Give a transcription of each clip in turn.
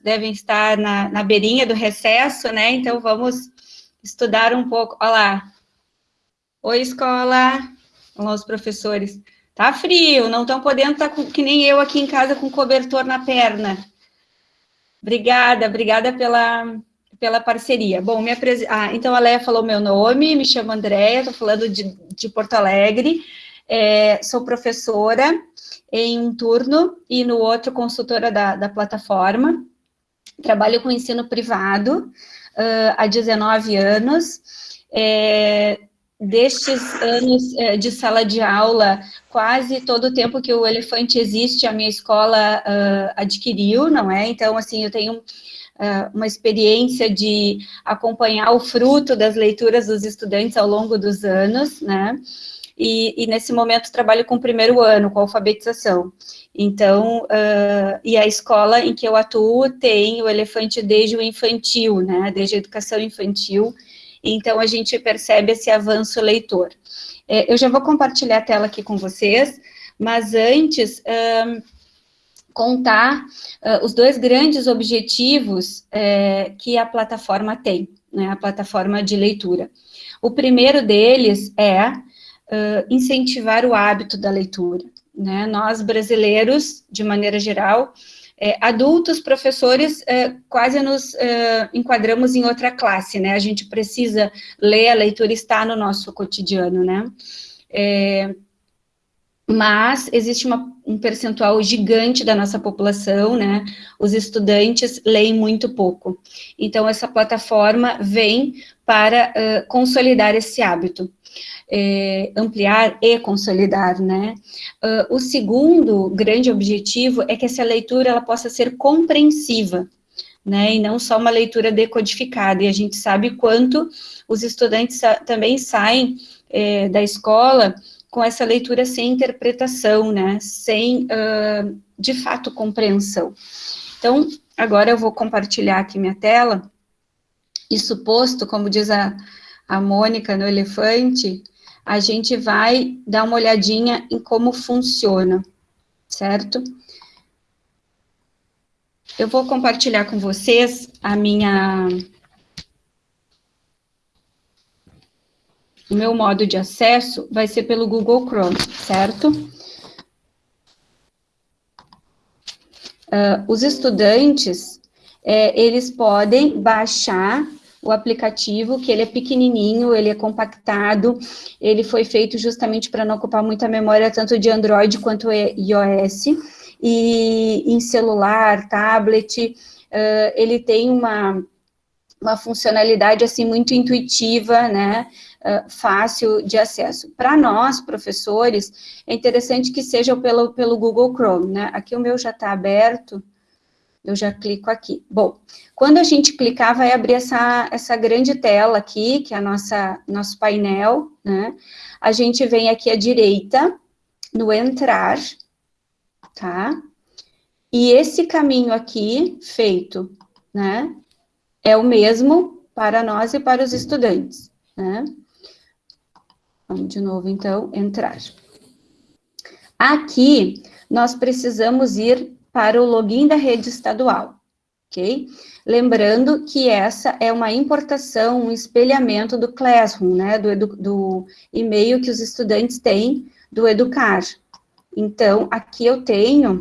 devem estar na, na beirinha do recesso, né? Então, vamos estudar um pouco. Olha lá. Oi, escola. Olá, os professores. Tá frio, não estão podendo estar tá que nem eu aqui em casa com cobertor na perna. Obrigada, obrigada pela, pela parceria. Bom, apres... ah, então a Leia falou meu nome, me chamo Andréia, estou falando de, de Porto Alegre, é, sou professora em um turno e no outro consultora da, da plataforma. Trabalho com ensino privado uh, há 19 anos. É, destes anos é, de sala de aula, quase todo o tempo que o Elefante existe, a minha escola uh, adquiriu, não é? Então, assim, eu tenho uh, uma experiência de acompanhar o fruto das leituras dos estudantes ao longo dos anos, né? E, e nesse momento trabalho com o primeiro ano, com alfabetização. Então, uh, e a escola em que eu atuo tem o elefante desde o infantil, né, desde a educação infantil, então a gente percebe esse avanço leitor. É, eu já vou compartilhar a tela aqui com vocês, mas antes, contar uh, os dois grandes objetivos que a plataforma tem, né, a plataforma de leitura. O primeiro deles é uh, incentivar o hábito da leitura. Né? Nós, brasileiros, de maneira geral, é, adultos, professores, é, quase nos é, enquadramos em outra classe, né? A gente precisa ler, a leitura está no nosso cotidiano, né? É, mas existe uma, um percentual gigante da nossa população, né? Os estudantes leem muito pouco. Então, essa plataforma vem para uh, consolidar esse hábito é, ampliar e consolidar, né? Uh, o segundo grande objetivo é que essa leitura ela possa ser compreensiva, né, e não só uma leitura decodificada, e a gente sabe quanto os estudantes também saem é, da escola com essa leitura sem interpretação, né, sem, uh, de fato, compreensão. Então, agora eu vou compartilhar aqui minha tela, e suposto, como diz a, a Mônica no Elefante, a gente vai dar uma olhadinha em como funciona, certo? Eu vou compartilhar com vocês a minha... O meu modo de acesso vai ser pelo Google Chrome, certo? Uh, os estudantes, é, eles podem baixar o aplicativo, que ele é pequenininho, ele é compactado, ele foi feito justamente para não ocupar muita memória, tanto de Android quanto iOS, e em celular, tablet, uh, ele tem uma, uma funcionalidade, assim, muito intuitiva, né, uh, fácil de acesso. Para nós, professores, é interessante que seja pelo, pelo Google Chrome, né, aqui o meu já está aberto, eu já clico aqui. Bom, quando a gente clicar, vai abrir essa, essa grande tela aqui, que é a nossa, nosso painel, né? A gente vem aqui à direita, no entrar, tá? E esse caminho aqui, feito, né? É o mesmo para nós e para os estudantes, né? Vamos de novo, então, entrar. Aqui, nós precisamos ir para o login da rede estadual, ok? Lembrando que essa é uma importação, um espelhamento do Classroom, né, do, do e-mail que os estudantes têm do Educar. Então, aqui eu tenho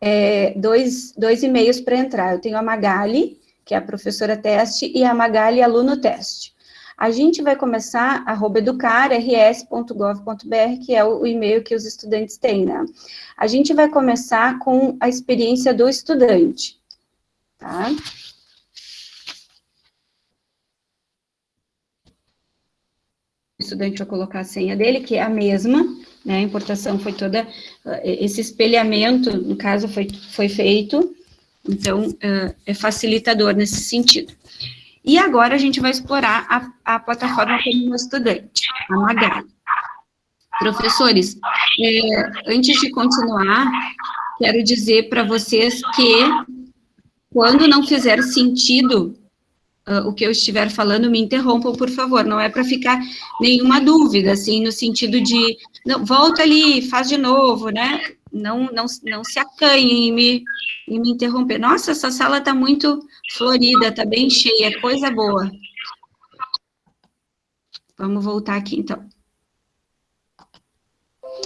é, dois, dois e-mails para entrar. Eu tenho a Magali, que é a professora teste, e a Magali, aluno teste. A gente vai começar, arroba educar.rs.gov.br, que é o, e-mail que os estudantes têm, né? A gente vai começar com a experiência do estudante, tá? O estudante vai colocar a senha dele, que é a mesma, né? A importação foi toda, eh, esse espelhamento, no caso, foi, foi feito, então, eh, é facilitador nesse sentido. E agora a gente vai explorar a, a plataforma como estudante, a Magali. Professores, é, antes de continuar, quero dizer para vocês que quando não fizer sentido uh, o que eu estiver falando, me interrompam, por favor, não é para ficar nenhuma dúvida, assim, no sentido de, não, volta ali, faz de novo, né? Não, não, não se acanhem em me, em me interromper. Nossa, essa sala está muito florida, está bem cheia, coisa boa. Vamos voltar aqui, então.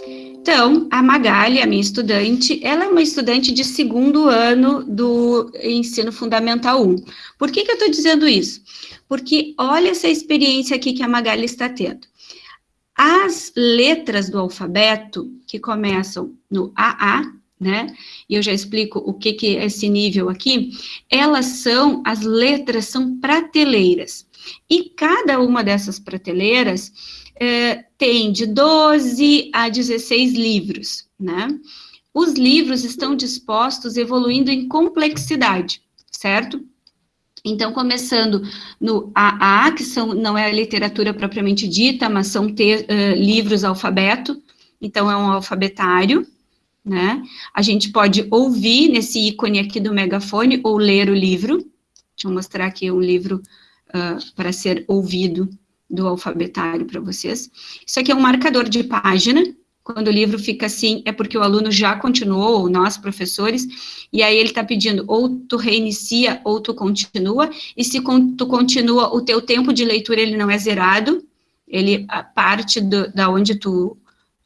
Então, a Magali, a minha estudante, ela é uma estudante de segundo ano do ensino fundamental 1. Por que, que eu estou dizendo isso? Porque olha essa experiência aqui que a Magali está tendo. As letras do alfabeto, que começam no AA, né? E eu já explico o que, que é esse nível aqui. Elas são, as letras são prateleiras. E cada uma dessas prateleiras é, tem de 12 a 16 livros, né? Os livros estão dispostos evoluindo em complexidade, certo? Então, começando no AA, que são, não é a literatura propriamente dita, mas são uh, livros alfabeto, então é um alfabetário, né? A gente pode ouvir nesse ícone aqui do megafone ou ler o livro. Deixa eu mostrar aqui um livro uh, para ser ouvido do alfabetário para vocês. Isso aqui é um marcador de página, quando o livro fica assim, é porque o aluno já continuou, ou nós, professores, e aí ele está pedindo, ou tu reinicia, ou tu continua, e se tu continua, o teu tempo de leitura, ele não é zerado, ele, a parte do, da onde tu,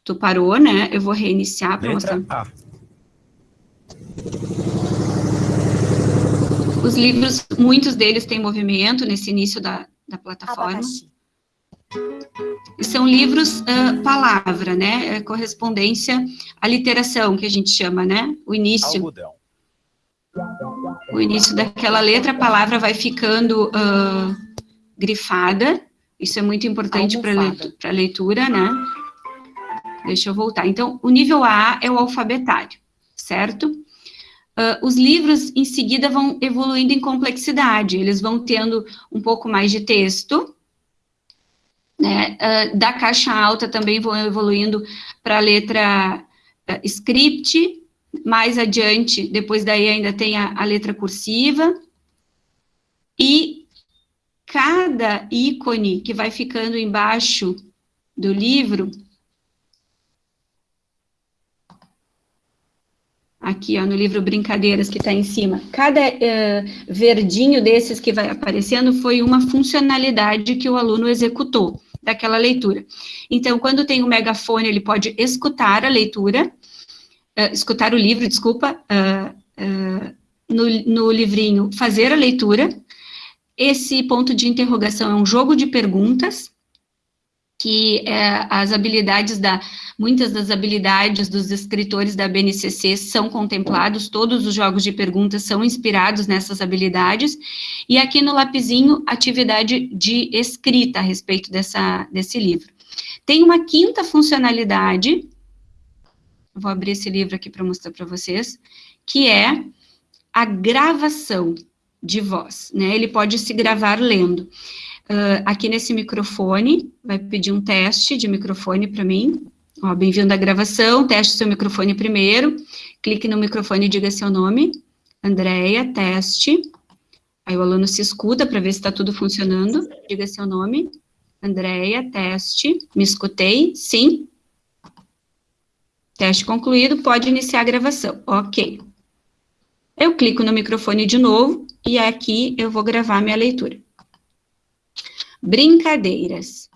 tu parou, né, eu vou reiniciar para mostrar. A. Os livros, muitos deles têm movimento nesse início da, da plataforma. Abacaxi. São livros uh, palavra, né? É correspondência à literação, que a gente chama, né? O início. Algodão. O início daquela letra, a palavra vai ficando uh, grifada. Isso é muito importante para a leitura, né? Deixa eu voltar. Então, o nível A é o alfabetário, certo? Uh, os livros, em seguida, vão evoluindo em complexidade. Eles vão tendo um pouco mais de texto, né? Uh, da caixa alta também vão evoluindo para a letra uh, script, mais adiante, depois daí ainda tem a, a letra cursiva, e cada ícone que vai ficando embaixo do livro, aqui ó, no livro Brincadeiras, que está em cima, cada uh, verdinho desses que vai aparecendo foi uma funcionalidade que o aluno executou daquela leitura. Então, quando tem o megafone, ele pode escutar a leitura, uh, escutar o livro, desculpa, uh, no, no livrinho, fazer a leitura. Esse ponto de interrogação é um jogo de perguntas, que é, as habilidades da, muitas das habilidades dos escritores da BNCC são contemplados, todos os jogos de perguntas são inspirados nessas habilidades, e aqui no lapisinho, atividade de escrita a respeito dessa, desse livro. Tem uma quinta funcionalidade, vou abrir esse livro aqui para mostrar para vocês, que é a gravação de voz, né, ele pode se gravar lendo. Uh, aqui nesse microfone, vai pedir um teste de microfone para mim. Ó, bem-vindo à gravação, teste seu microfone primeiro. Clique no microfone e diga seu nome. Andréia, teste. Aí o aluno se escuta para ver se está tudo funcionando. Diga seu nome. Andréia, teste. Me escutei? Sim. Teste concluído, pode iniciar a gravação. Ok. Eu clico no microfone de novo e aqui eu vou gravar minha leitura. Brincadeiras.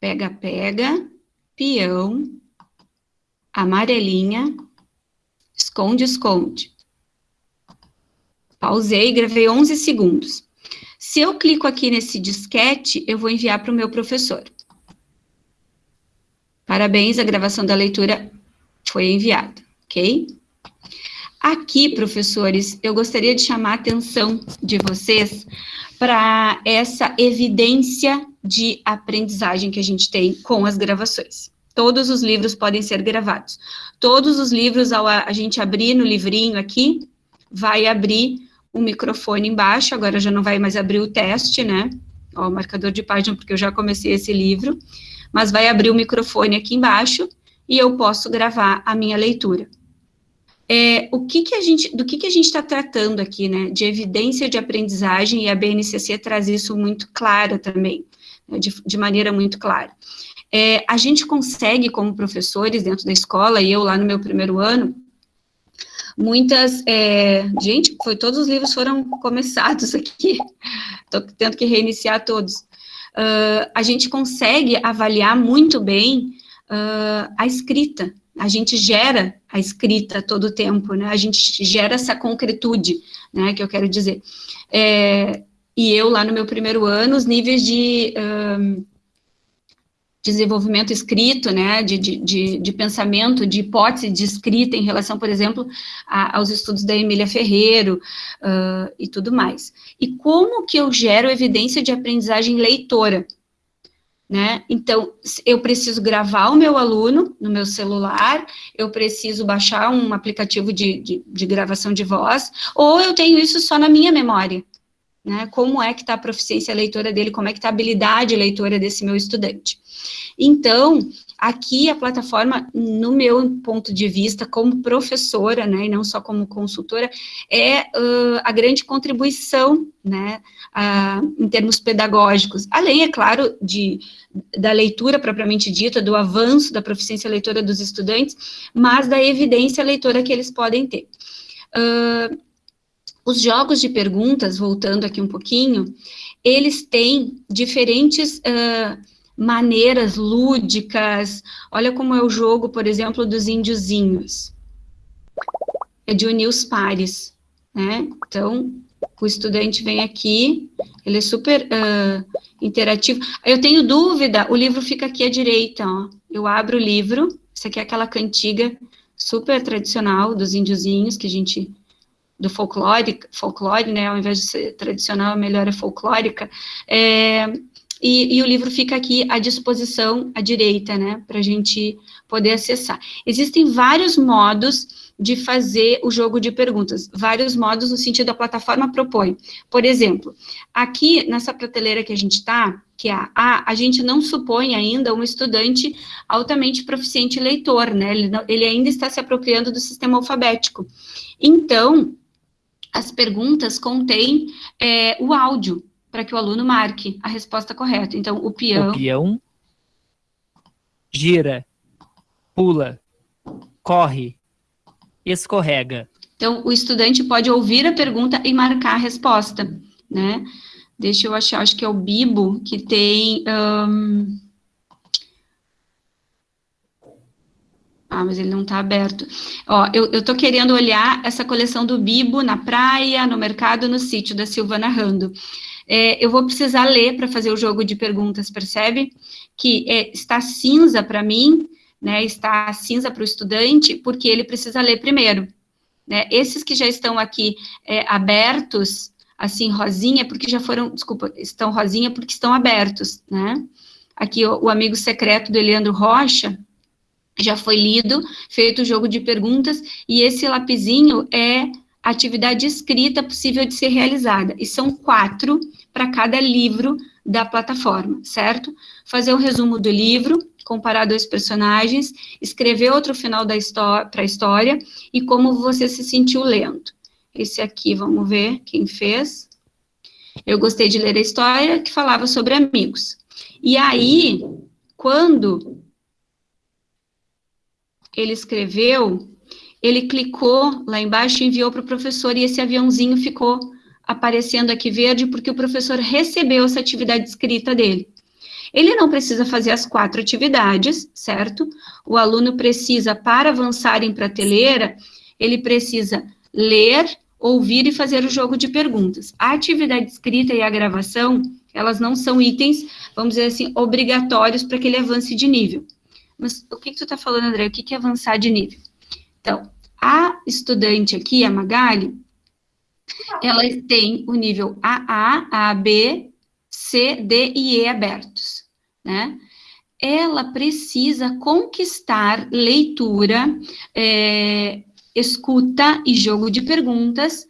Pega, pega, peão, amarelinha, esconde, esconde. Pausei, gravei 11 segundos. Se eu clico aqui nesse disquete, eu vou enviar para o meu professor. Parabéns, a gravação da leitura foi enviada, ok? Aqui, professores, eu gostaria de chamar a atenção de vocês para essa evidência de aprendizagem que a gente tem com as gravações. Todos os livros podem ser gravados. Todos os livros, ao a gente abrir no livrinho aqui, vai abrir o microfone embaixo, agora já não vai mais abrir o teste, né? Ó, o marcador de página, porque eu já comecei esse livro, mas vai abrir o microfone aqui embaixo e eu posso gravar a minha leitura é, o que que a gente, do que que a gente está tratando aqui, né, de evidência de aprendizagem, e a BNCC traz isso muito clara também, né, de, de maneira muito clara. É, a gente consegue, como professores dentro da escola, e eu lá no meu primeiro ano, muitas, é, gente, foi, todos os livros foram começados aqui, estou tendo que reiniciar todos. Uh, a gente consegue avaliar muito bem uh, a escrita, a gente gera a escrita todo o tempo, né, a gente gera essa concretude, né, que eu quero dizer. É, e eu, lá no meu primeiro ano, os níveis de um, desenvolvimento escrito, né, de, de, de, pensamento, de hipótese de escrita em relação, por exemplo, a, aos estudos da Emília Ferreiro uh, e tudo mais. E como que eu gero evidência de aprendizagem leitora? Né? Então, eu preciso gravar o meu aluno no meu celular, eu preciso baixar um aplicativo de, de, de gravação de voz, ou eu tenho isso só na minha memória, né? Como é que está a proficiência leitora dele, como é que está a habilidade leitora desse meu estudante. Então, aqui a plataforma, no meu ponto de vista, como professora, né, e não só como consultora, é uh, a grande contribuição, né, uh, em termos pedagógicos, além, é claro, de, da leitura propriamente dita, do avanço da proficiência leitora dos estudantes, mas da evidência leitora que eles podem ter. Uh, os jogos de perguntas, voltando aqui um pouquinho, eles têm diferentes uh, maneiras lúdicas. Olha como é o jogo, por exemplo, dos índiozinhos. É de unir os pares, né? Então, o estudante vem aqui, ele é super uh, interativo. Eu tenho dúvida, o livro fica aqui à direita, ó. Eu abro o livro, isso aqui é aquela cantiga super tradicional dos índiozinhos que a gente do folclore, folclore, né, ao invés de ser tradicional, melhor é folclórica, é, e, e, o livro fica aqui à disposição à direita, né, para a gente poder acessar. Existem vários modos de fazer o jogo de perguntas, vários modos no sentido da plataforma propõe. Por exemplo, aqui nessa prateleira que a gente está, que é a A, a gente não supõe ainda um estudante altamente proficiente leitor, né, ele, não, ele ainda está se apropriando do sistema alfabético. Então, as perguntas contêm é, o áudio, para que o aluno marque a resposta correta. Então, o peão... O peão gira, pula, corre, escorrega. Então, o estudante pode ouvir a pergunta e marcar a resposta, né? Deixa eu achar, acho que é o Bibo, que tem... Um... Ah, mas ele não está aberto. Ó, eu, eu tô querendo olhar essa coleção do Bibo na praia, no mercado, no sítio da Silvana Rando. É, eu vou precisar ler para fazer o jogo de perguntas, percebe? Que é, está cinza para mim, né, está cinza para o estudante, porque ele precisa ler primeiro. Né? Esses que já estão aqui é, abertos, assim, rosinha, porque já foram, desculpa, estão rosinha porque estão abertos, né? Aqui o, o amigo secreto do Eliandro Rocha, já foi lido, feito o jogo de perguntas, e esse lapisinho é atividade escrita possível de ser realizada, e são quatro para cada livro da plataforma, certo? Fazer o um resumo do livro, comparar dois personagens, escrever outro final da para a história, e como você se sentiu lendo. Esse aqui, vamos ver quem fez. Eu gostei de ler a história que falava sobre amigos. E aí, quando ele escreveu, ele clicou lá embaixo e enviou para o professor, e esse aviãozinho ficou aparecendo aqui verde, porque o professor recebeu essa atividade escrita dele. Ele não precisa fazer as quatro atividades, certo? O aluno precisa, para avançar em prateleira, ele precisa ler, ouvir e fazer o jogo de perguntas. A atividade escrita e a gravação, elas não são itens, vamos dizer assim, obrigatórios para que ele avance de nível. Mas o que, que tu está falando, André? O que, que é avançar de nível? Então, a estudante aqui, a Magali, ela tem o nível AA, AB, C, D e E abertos, né? Ela precisa conquistar leitura, é, escuta e jogo de perguntas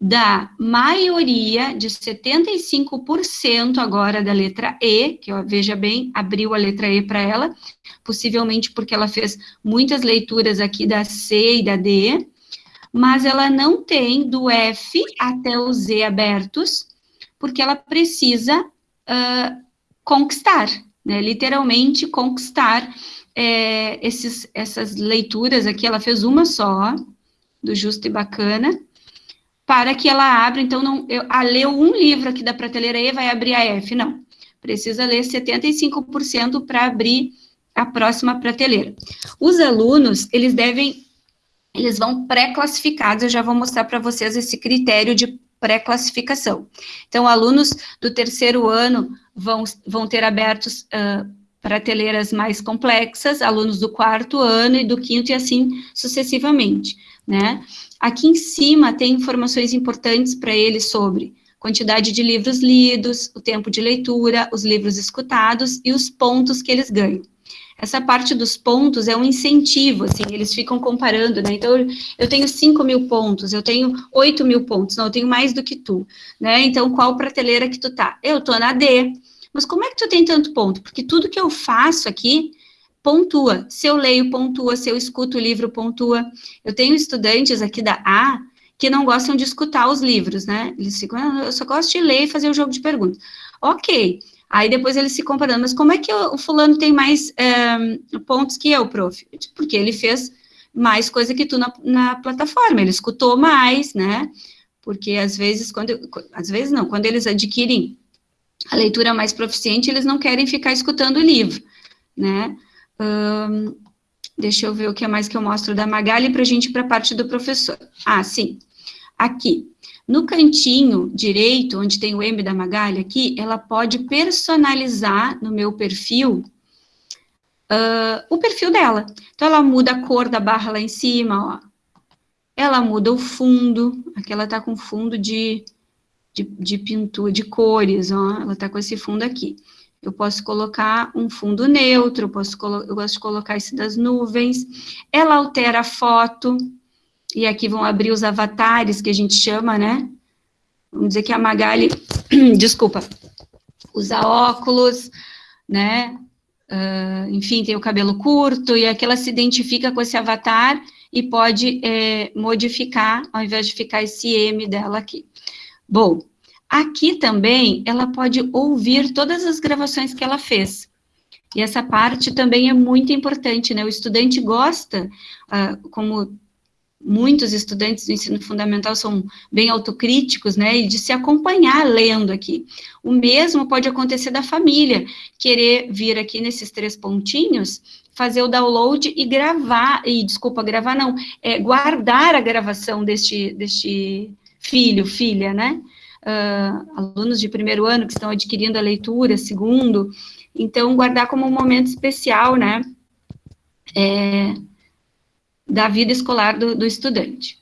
da maioria de 75% agora da letra E, que ó, veja bem, abriu a letra E para ela, possivelmente porque ela fez muitas leituras aqui da C e da D, mas ela não tem do F até o Z abertos, porque ela precisa uh, conquistar, né? Literalmente conquistar é, esses, essas leituras aqui, ela fez uma só, do Justo e Bacana, para que ela abra, então, não, eu, a leu um livro aqui da prateleira E, vai abrir a F, não. Precisa ler 75% para abrir a próxima prateleira. Os alunos, eles devem, eles vão pré-classificados, eu já vou mostrar para vocês esse critério de pré-classificação. Então, alunos do terceiro ano vão, vão ter abertos uh, prateleiras mais complexas, alunos do quarto ano e do quinto e assim sucessivamente, né? Aqui em cima tem informações importantes para eles sobre quantidade de livros lidos, o tempo de leitura, os livros escutados e os pontos que eles ganham. Essa parte dos pontos é um incentivo, assim, eles ficam comparando, né? Então, eu tenho 5 mil pontos, eu tenho 8 mil pontos, não, eu tenho mais do que tu, né? Então, qual prateleira que tu tá? Eu tô na D. Mas como é que tu tem tanto ponto? Porque tudo que eu faço aqui pontua. Se eu leio, pontua. Se eu escuto o livro, pontua. Eu tenho estudantes aqui da A que não gostam de escutar os livros, né? Eles ficam, ah, eu só gosto de ler e fazer o jogo de perguntas. Ok. Aí depois eles se comparando, mas como é que o fulano tem mais é, pontos que eu, prof? Porque ele fez mais coisa que tu na, na plataforma, ele escutou mais, né? Porque às vezes, quando, às vezes não, quando eles adquirem a leitura mais proficiente, eles não querem ficar escutando o livro, né? deixa eu ver o que é mais que eu mostro da Magali para a gente para a parte do professor. Ah, sim. Aqui, no cantinho direito, onde tem o M da Magali aqui, ela pode personalizar no meu perfil uh, o perfil dela. Então, ela muda a cor da barra lá em cima, ó. Ela muda o fundo, aqui ela tá com fundo de de, de pintura, de cores, ó, ela tá com esse fundo aqui. Eu posso colocar um fundo neutro, eu, posso eu gosto de colocar esse das nuvens. Ela altera a foto, e aqui vão abrir os avatares, que a gente chama, né? Vamos dizer que a Magali, desculpa, usa óculos, né? Uh, enfim, tem o cabelo curto, e aqui ela se identifica com esse avatar e pode é, modificar, ao invés de ficar esse M dela aqui. Bom, aqui também ela pode ouvir todas as gravações que ela fez. E essa parte também é muito importante, né? O estudante gosta, uh, como muitos estudantes do ensino fundamental são bem autocríticos, né, e de se acompanhar lendo aqui. O mesmo pode acontecer da família, querer vir aqui nesses três pontinhos, fazer o download e gravar, e desculpa, gravar não, é, guardar a gravação deste, deste filho, filha, né? Uh, alunos de primeiro ano que estão adquirindo a leitura, segundo, então guardar como um momento especial, né, é, da vida escolar do, do estudante.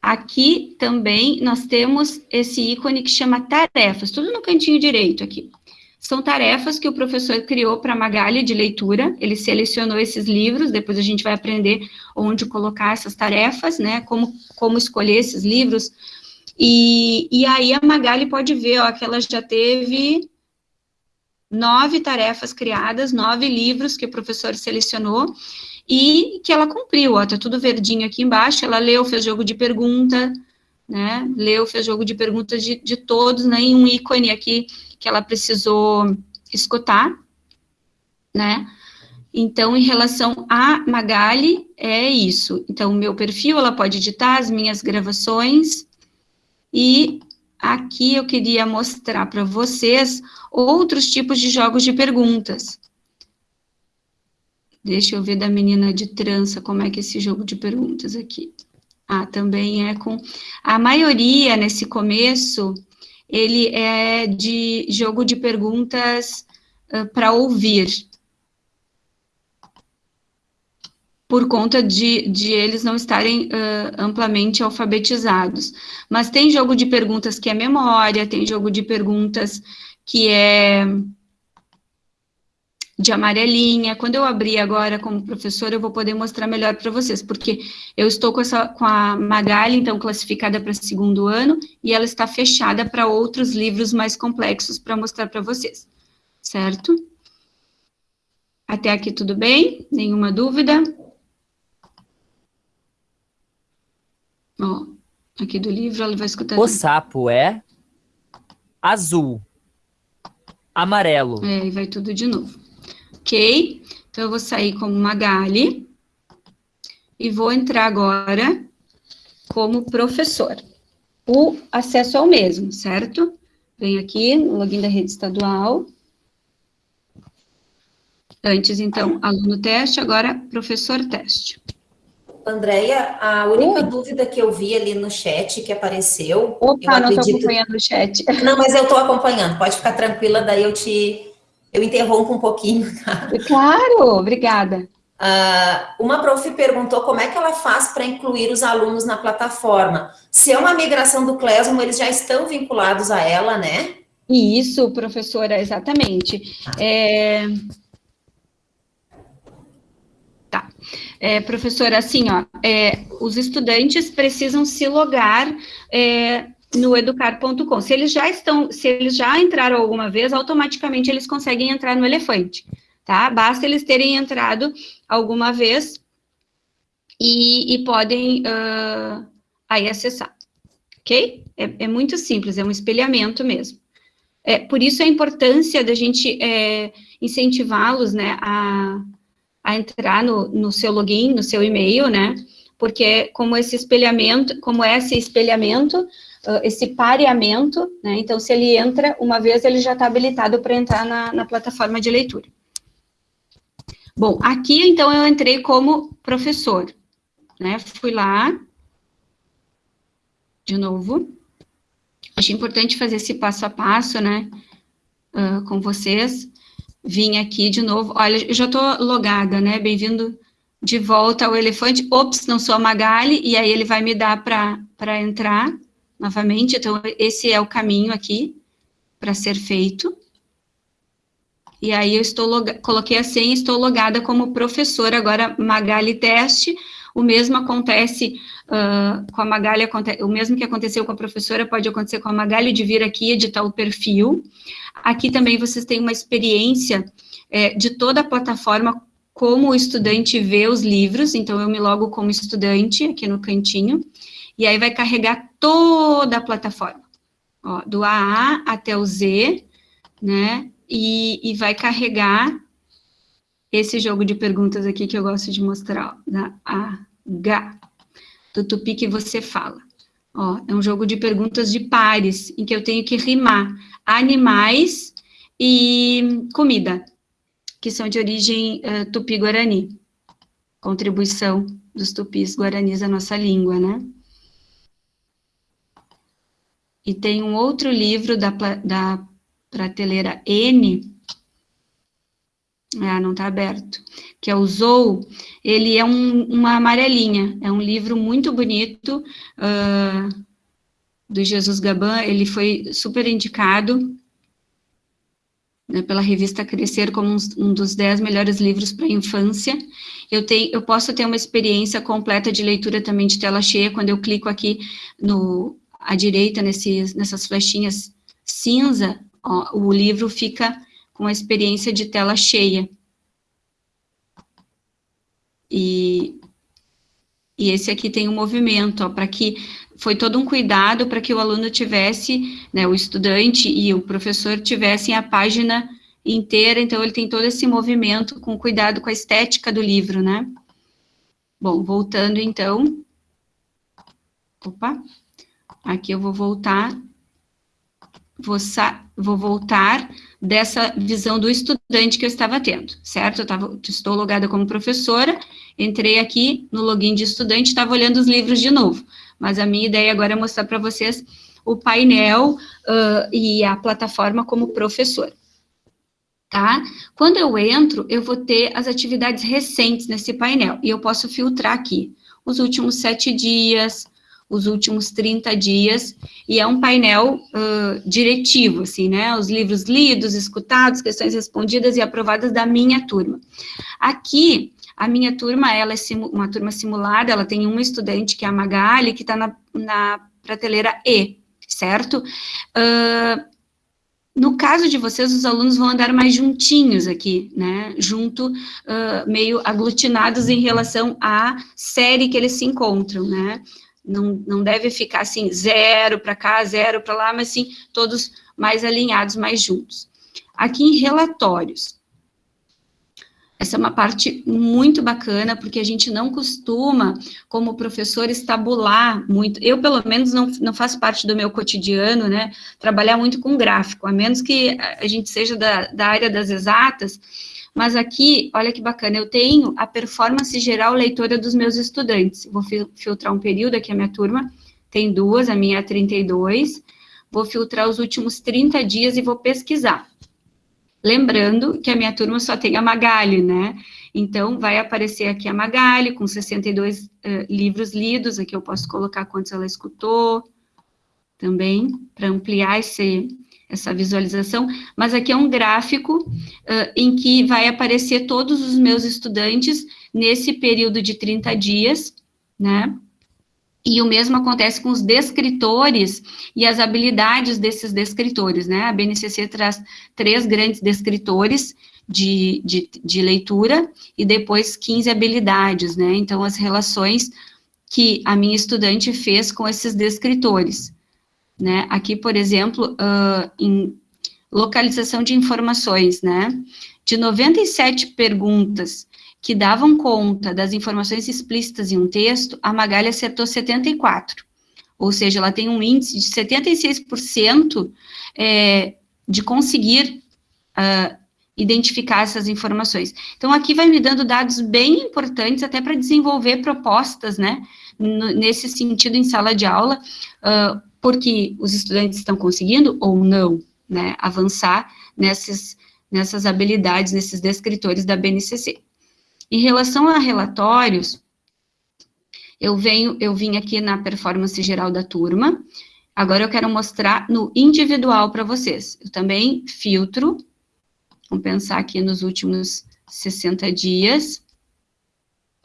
Aqui também nós temos esse ícone que chama tarefas, tudo no cantinho direito aqui. São tarefas que o professor criou para a Magali de leitura, ele selecionou esses livros, depois a gente vai aprender onde colocar essas tarefas, né, como, como escolher esses livros, e, e aí a Magali pode ver, ó, que ela já teve nove tarefas criadas, nove livros que o professor selecionou, e que ela cumpriu, ó, tá tudo verdinho aqui embaixo, ela leu, fez jogo de pergunta, né, leu, fez jogo de perguntas de, de todos, né, e um ícone aqui que ela precisou escutar, né? Então, em relação a Magali, é isso. Então, o meu perfil, ela pode editar as minhas gravações, e aqui eu queria mostrar para vocês outros tipos de jogos de perguntas. Deixa eu ver da menina de trança, como é que é esse jogo de perguntas aqui. Ah, também é com... A maioria, nesse começo, ele é de jogo de perguntas uh, para ouvir. Por conta de, de eles não estarem uh, amplamente alfabetizados. Mas tem jogo de perguntas que é memória, tem jogo de perguntas que é de amarelinha. Quando eu abrir agora como professora, eu vou poder mostrar melhor para vocês, porque eu estou com, essa, com a Magali, então, classificada para segundo ano, e ela está fechada para outros livros mais complexos para mostrar para vocês, certo? Até aqui tudo bem? Nenhuma dúvida? Ó, aqui do livro, ela vai escutar. O sapo é azul. Amarelo. É, e vai tudo de novo. Ok? Então, eu vou sair como Magali. E vou entrar agora como professor. O acesso é o mesmo, certo? Venho aqui no login da rede estadual. Antes, então, aluno teste, agora professor teste. Andréia, a única Oi. dúvida que eu vi ali no chat que apareceu. Opa, não estou acompanhando o chat. Não, mas eu estou acompanhando, pode ficar tranquila, daí eu te. Eu interrompo um pouquinho. Tá? Claro, obrigada. Uh, uma prof perguntou como é que ela faz para incluir os alunos na plataforma. Se é uma migração do Classroom, eles já estão vinculados a ela, né? Isso, professora, exatamente. É... Tá. É, professora, assim, ó, é, os estudantes precisam se logar é, no educar.com. Se eles já estão, se eles já entraram alguma vez, automaticamente eles conseguem entrar no Elefante, tá? Basta eles terem entrado alguma vez e, e podem uh, aí acessar, ok? É, é, muito simples, é um espelhamento mesmo. É, por isso a importância da gente é, incentivá-los, né, a a entrar no, no seu login, no seu e-mail, né? Porque como esse espelhamento, como esse espelhamento, uh, esse pareamento, né? Então, se ele entra uma vez, ele já está habilitado para entrar na, na plataforma de leitura. Bom, aqui, então, eu entrei como professor, né? Fui lá, de novo. Acho importante fazer esse passo a passo, né? Uh, com vocês vim aqui de novo. Olha, eu já estou logada, né? Bem-vindo de volta ao elefante. Ops, não sou a Magali, e aí ele vai me dar para entrar novamente. Então, esse é o caminho aqui para ser feito. E aí eu estou coloquei a senha, estou logada como professora, agora Magali Teste. O mesmo acontece uh, com a Magali, o mesmo que aconteceu com a professora pode acontecer com a Magali de vir aqui editar o perfil. Aqui também vocês têm uma experiência é, de toda a plataforma, como o estudante vê os livros, então eu me logo como estudante aqui no cantinho, e aí vai carregar toda a plataforma, ó, do AA até o Z, né, e, e vai carregar esse jogo de perguntas aqui que eu gosto de mostrar, ó, da H, do tupi que você fala. Ó, é um jogo de perguntas de pares, em que eu tenho que rimar animais e comida, que são de origem uh, tupi-guarani. Contribuição dos tupis guaranis à nossa língua, né? E tem um outro livro da, da prateleira N, ah, não está aberto, que é o Zou, ele é um, uma amarelinha, é um livro muito bonito, uh, do Jesus Gaban, ele foi super indicado né, pela revista Crescer como um, um dos dez melhores livros para a infância. Eu, tenho, eu posso ter uma experiência completa de leitura também de tela cheia, quando eu clico aqui no, à direita, nessas flechinhas cinza, ó, o livro fica com a experiência de tela cheia. E, e esse aqui tem um movimento, para que foi todo um cuidado para que o aluno tivesse, né, o estudante e o professor tivessem a página inteira, então ele tem todo esse movimento com cuidado com a estética do livro, né? Bom, voltando então, opa, aqui eu vou voltar vou, vou voltar dessa visão do estudante que eu estava tendo, certo? Eu tava, estou logada como professora, entrei aqui no login de estudante, estava olhando os livros de novo, mas a minha ideia agora é mostrar para vocês o painel uh, e a plataforma como professor. Tá? Quando eu entro, eu vou ter as atividades recentes nesse painel, e eu posso filtrar aqui os últimos sete dias, os últimos 30 dias, e é um painel uh, diretivo, assim, né, os livros lidos, escutados, questões respondidas e aprovadas da minha turma. Aqui, a minha turma, ela é uma turma simulada, ela tem uma estudante, que é a Magali, que está na, na prateleira E, certo? Uh, no caso de vocês, os alunos vão andar mais juntinhos aqui, né, junto, uh, meio aglutinados em relação à série que eles se encontram, né, não, não deve ficar assim, zero para cá, zero para lá, mas sim, todos mais alinhados, mais juntos. Aqui em relatórios, essa é uma parte muito bacana, porque a gente não costuma, como professor, estabular muito. Eu, pelo menos, não, não faço parte do meu cotidiano, né? Trabalhar muito com gráfico, a menos que a gente seja da, da área das exatas. Mas aqui, olha que bacana, eu tenho a performance geral leitora dos meus estudantes. Vou filtrar um período aqui, a minha turma tem duas, a minha é 32. Vou filtrar os últimos 30 dias e vou pesquisar. Lembrando que a minha turma só tem a Magali, né? Então, vai aparecer aqui a Magali, com 62 uh, livros lidos, aqui eu posso colocar quantos ela escutou, também, para ampliar esse, essa visualização, mas aqui é um gráfico uh, em que vai aparecer todos os meus estudantes nesse período de 30 dias, né? E o mesmo acontece com os descritores e as habilidades desses descritores, né? A BNCC traz três grandes descritores de, de, de leitura e depois 15 habilidades, né? Então, as relações que a minha estudante fez com esses descritores, né? Aqui, por exemplo, uh, em localização de informações, né? De 97 perguntas que davam conta das informações explícitas em um texto, a Magali acertou 74. Ou seja, ela tem um índice de 76% é, de conseguir uh, identificar essas informações. Então, aqui vai me dando dados bem importantes até para desenvolver propostas, né, nesse sentido em sala de aula, uh, porque os estudantes estão conseguindo ou não, né, avançar nessas, nessas habilidades, nesses descritores da BNCC. Em relação a relatórios, eu venho, eu vim aqui na performance geral da turma, agora eu quero mostrar no individual para vocês. Eu também filtro, vamos pensar aqui nos últimos 60 dias,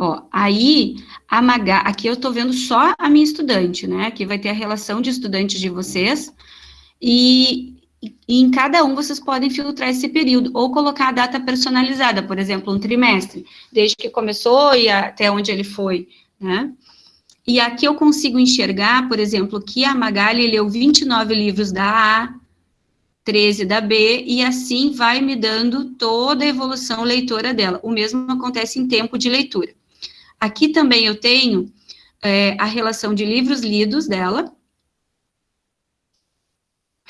Ó, aí, a Maga, aqui eu estou vendo só a minha estudante, né? Aqui vai ter a relação de estudantes de vocês, e e em cada um vocês podem filtrar esse período, ou colocar a data personalizada, por exemplo, um trimestre, desde que começou e até onde ele foi, né? E aqui eu consigo enxergar, por exemplo, que a Magali leu 29 livros da A, 13 da B, e assim vai me dando toda a evolução leitora dela. O mesmo acontece em tempo de leitura. Aqui também eu tenho é, a relação de livros lidos dela,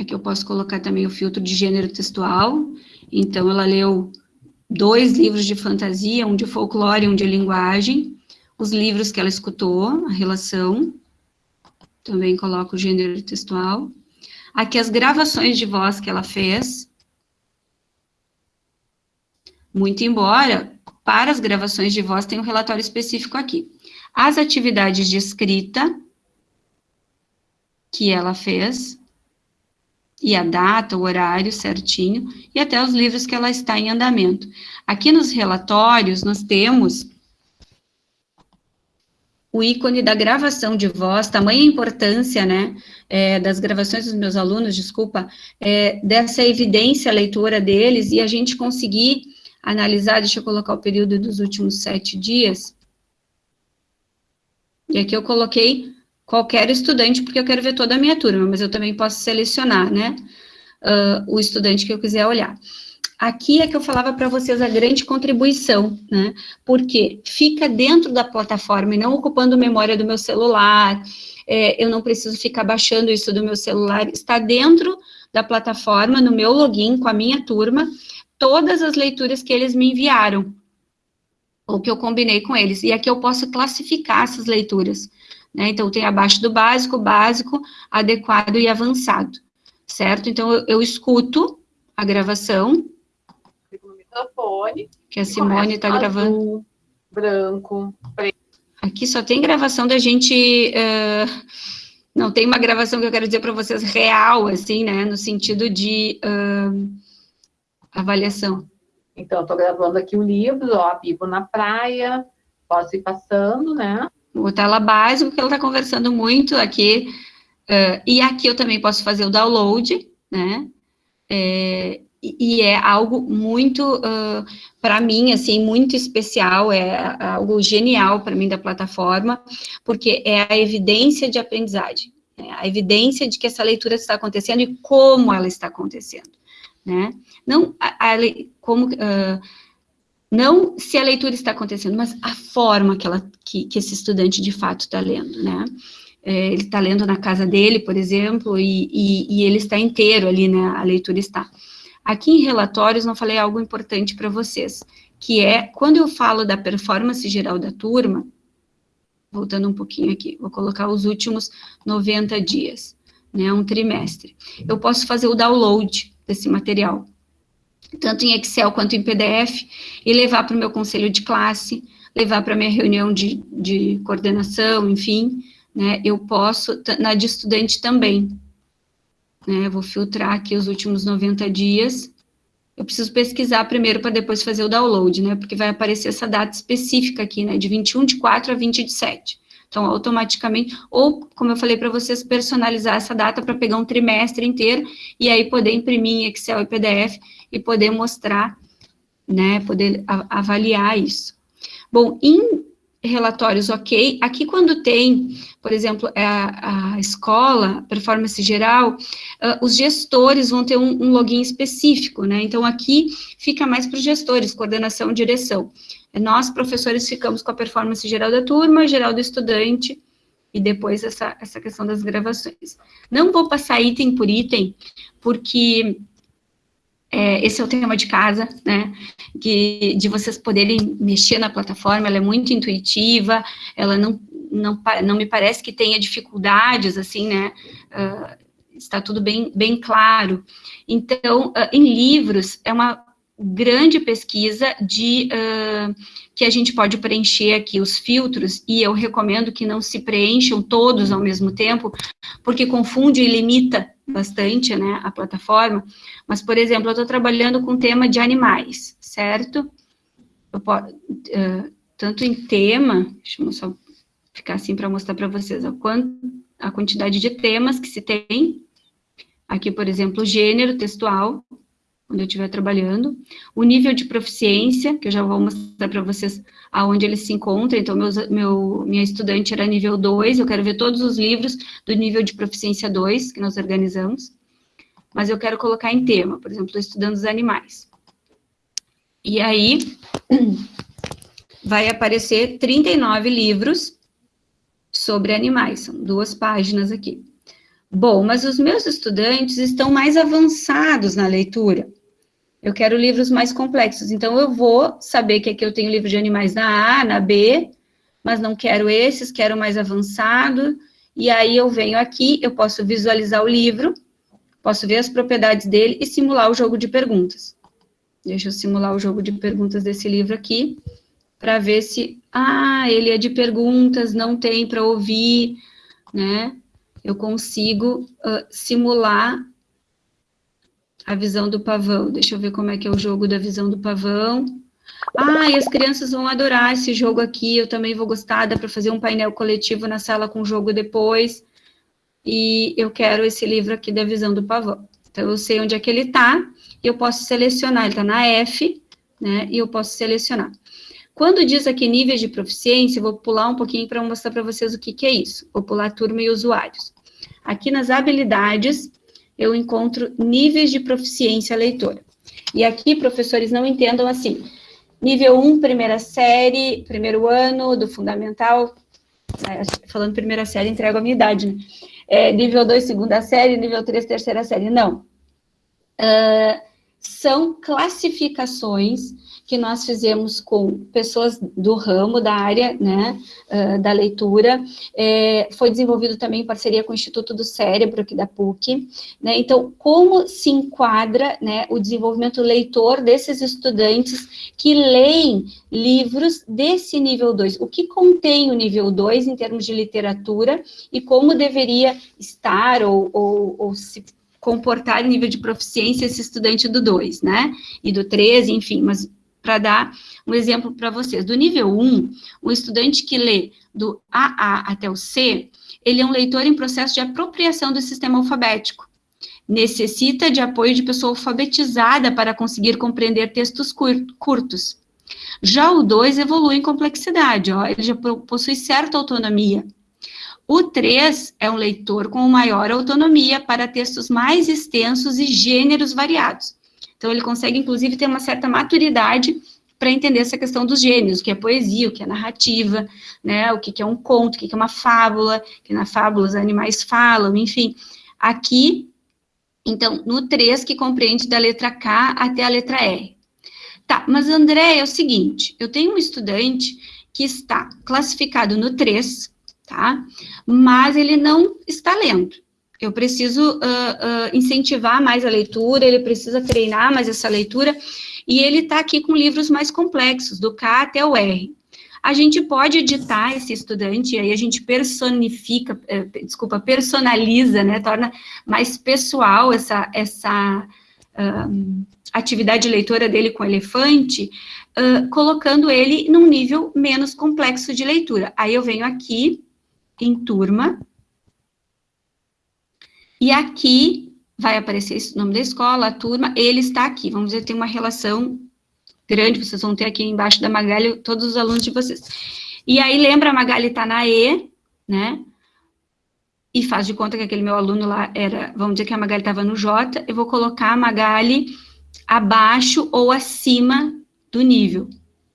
Aqui eu posso colocar também o filtro de gênero textual. Então, ela leu dois livros de fantasia, um de folclore e um de linguagem. Os livros que ela escutou, a relação. Também coloco o gênero textual. Aqui as gravações de voz que ela fez. Muito embora, para as gravações de voz, tem um relatório específico aqui. As atividades de escrita que ela fez e a data, o horário certinho, e até os livros que ela está em andamento. Aqui nos relatórios, nós temos o ícone da gravação de voz, tamanha importância, né, é, das gravações dos meus alunos, desculpa, é, dessa evidência leitura deles, e a gente conseguir analisar, deixa eu colocar o período dos últimos sete dias, e aqui eu coloquei qualquer estudante, porque eu quero ver toda a minha turma, mas eu também posso selecionar, né, uh, o estudante que eu quiser olhar. Aqui é que eu falava para vocês a grande contribuição, né, porque fica dentro da plataforma e não ocupando memória do meu celular, é, eu não preciso ficar baixando isso do meu celular, está dentro da plataforma, no meu login, com a minha turma, todas as leituras que eles me enviaram, ou que eu combinei com eles, e aqui eu posso classificar essas leituras, né? Então, tem abaixo do básico, básico, adequado e avançado, certo? Então, eu, eu escuto a gravação. No microfone. Que a Simone está gravando. Branco, preto. Aqui só tem gravação da gente... Uh, não tem uma gravação que eu quero dizer para vocês real, assim, né? No sentido de uh, avaliação. Então, estou gravando aqui o livro, ó, Vivo na Praia, posso ir passando, né? o tela básico, que ela está conversando muito aqui, uh, e aqui eu também posso fazer o download, né, é, e é algo muito, uh, para mim, assim, muito especial, é algo genial para mim da plataforma, porque é a evidência de aprendizagem, é a evidência de que essa leitura está acontecendo e como ela está acontecendo. Né? Não, a, a, como, uh, não se a leitura está acontecendo, mas a forma que, ela, que, que esse estudante de fato está lendo, né? É, ele está lendo na casa dele, por exemplo, e, e, e, ele está inteiro ali, né? A leitura está. Aqui em relatórios, não falei algo importante para vocês, que é, quando eu falo da performance geral da turma, voltando um pouquinho aqui, vou colocar os últimos 90 dias, né, um trimestre. Eu posso fazer o download desse material, tanto em Excel quanto em PDF, e levar para o meu conselho de classe, levar para minha reunião de, de coordenação, enfim, né, eu posso, na de estudante também, né, vou filtrar aqui os últimos 90 dias, eu preciso pesquisar primeiro para depois fazer o download, né? Porque vai aparecer essa data específica aqui, né? De 21 de 4 a 20 de 7. Então, automaticamente, ou, como eu falei para vocês, personalizar essa data para pegar um trimestre inteiro e aí poder imprimir em Excel e PDF e poder mostrar, né? Poder avaliar isso. Bom, em relatórios ok. Aqui, quando tem, por exemplo, é a, a escola, performance geral, uh, os gestores vão ter um, um, login específico, né? Então, aqui fica mais para os gestores, coordenação e direção. Nós, professores, ficamos com a performance geral da turma, geral do estudante, e depois essa, essa questão das gravações. Não vou passar item por item, porque é, esse é o tema de casa, né, que, de vocês poderem mexer na plataforma, ela é muito intuitiva, ela não, não, não me parece que tenha dificuldades, assim, né, uh, está tudo bem, bem claro. Então, uh, em livros, é uma grande pesquisa de uh, que a gente pode preencher aqui os filtros, e eu recomendo que não se preencham todos ao mesmo tempo, porque confunde e limita bastante, né, a plataforma, mas, por exemplo, eu estou trabalhando com tema de animais, certo? Posso, uh, tanto em tema, deixa eu só ficar assim para mostrar para vocês a, quant, a quantidade de temas que se tem, aqui, por exemplo, gênero textual, quando eu estiver trabalhando, o nível de proficiência, que eu já vou mostrar para vocês aonde ele se encontra, então meus, meu, minha estudante era nível 2, eu quero ver todos os livros do nível de proficiência 2 que nós organizamos, mas eu quero colocar em tema, por exemplo, estou estudando os animais. E aí, vai aparecer 39 livros sobre animais, são duas páginas aqui. Bom, mas os meus estudantes estão mais avançados na leitura. Eu quero livros mais complexos, então eu vou saber que aqui eu tenho livro de animais na A, na B, mas não quero esses, quero mais avançado, e aí eu venho aqui, eu posso visualizar o livro, posso ver as propriedades dele e simular o jogo de perguntas. Deixa eu simular o jogo de perguntas desse livro aqui, para ver se, ah, ele é de perguntas, não tem para ouvir, né? Eu consigo uh, simular a visão do pavão. Deixa eu ver como é que é o jogo da visão do pavão. Ah, e as crianças vão adorar esse jogo aqui, eu também vou gostar, dá para fazer um painel coletivo na sala com o jogo depois. E eu quero esse livro aqui da visão do pavão. Então, eu sei onde é que ele está, e eu posso selecionar, ele está na F, né, e eu posso selecionar. Quando diz aqui níveis de proficiência, eu vou pular um pouquinho para mostrar para vocês o que, que é isso. Vou pular turma e usuários. Aqui nas habilidades, eu encontro níveis de proficiência leitora. E aqui, professores, não entendam assim, nível 1, primeira série, primeiro ano do fundamental, é, falando primeira série, entrego a minha idade, né? É, nível 2, segunda série, nível 3, terceira série, não. Uh, são classificações que nós fizemos com pessoas do ramo, da área, né, uh, da leitura, é, foi desenvolvido também em parceria com o Instituto do Cérebro, aqui da PUC, né, então, como se enquadra, né, o desenvolvimento leitor desses estudantes que leem livros desse nível 2, o que contém o nível 2 em termos de literatura e como deveria estar ou, ou, ou se comportar em nível de proficiência esse estudante do 2, né? E do 13, enfim, mas para dar um exemplo para vocês. Do nível 1, o estudante que lê do AA até o C, ele é um leitor em processo de apropriação do sistema alfabético. Necessita de apoio de pessoa alfabetizada para conseguir compreender textos curtos. Já o 2 evolui em complexidade, ó, ele já possui certa autonomia. O 3 é um leitor com maior autonomia para textos mais extensos e gêneros variados. Então, ele consegue, inclusive, ter uma certa maturidade para entender essa questão dos gêneros, o que é poesia, o que é narrativa, né, o que é um conto, o que é uma fábula, que na fábula os animais falam, enfim. Aqui, então, no 3, que compreende da letra K até a letra R. Tá, mas André, é o seguinte, eu tenho um estudante que está classificado no 3, tá? Mas ele não está lendo. Eu preciso uh, uh, incentivar mais a leitura, ele precisa treinar mais essa leitura, e ele está aqui com livros mais complexos, do K até o R. A gente pode editar esse estudante, e aí a gente personifica, eh, desculpa, personaliza, né, torna mais pessoal essa, essa uh, atividade leitora dele com elefante, uh, colocando ele num nível menos complexo de leitura. Aí eu venho aqui, em turma, e aqui vai aparecer o nome da escola, a turma, ele está aqui. Vamos dizer, tem uma relação grande, vocês vão ter aqui embaixo da Magali todos os alunos de vocês. E aí, lembra, a Magali está na E, né? E faz de conta que aquele meu aluno lá era, vamos dizer que a Magali estava no J, eu vou colocar a Magali abaixo ou acima do nível,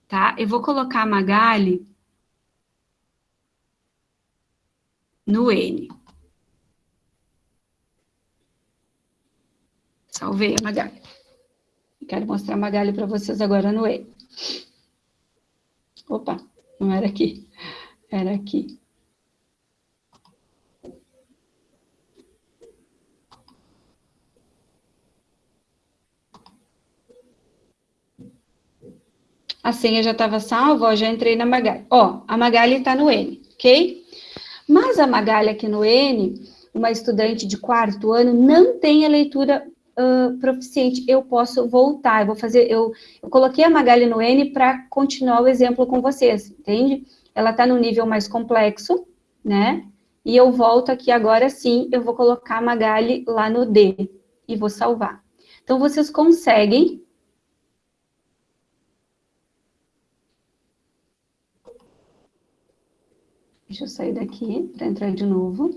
tá? Eu vou colocar a Magali no N. Salvei a Magali. Quero mostrar a Magali para vocês agora no E. Opa, não era aqui. Era aqui. A senha já estava salva, ó, já entrei na Magali. Ó, a Magali está no N, ok? Mas a Magali aqui no N, uma estudante de quarto ano, não tem a leitura uh, proficiente, eu posso voltar, eu vou fazer, eu, eu coloquei a Magali no N para continuar o exemplo com vocês, entende? Ela está no nível mais complexo, né? E eu volto aqui agora sim, eu vou colocar a Magali lá no D e vou salvar. Então, vocês conseguem... Deixa eu sair daqui para entrar de novo.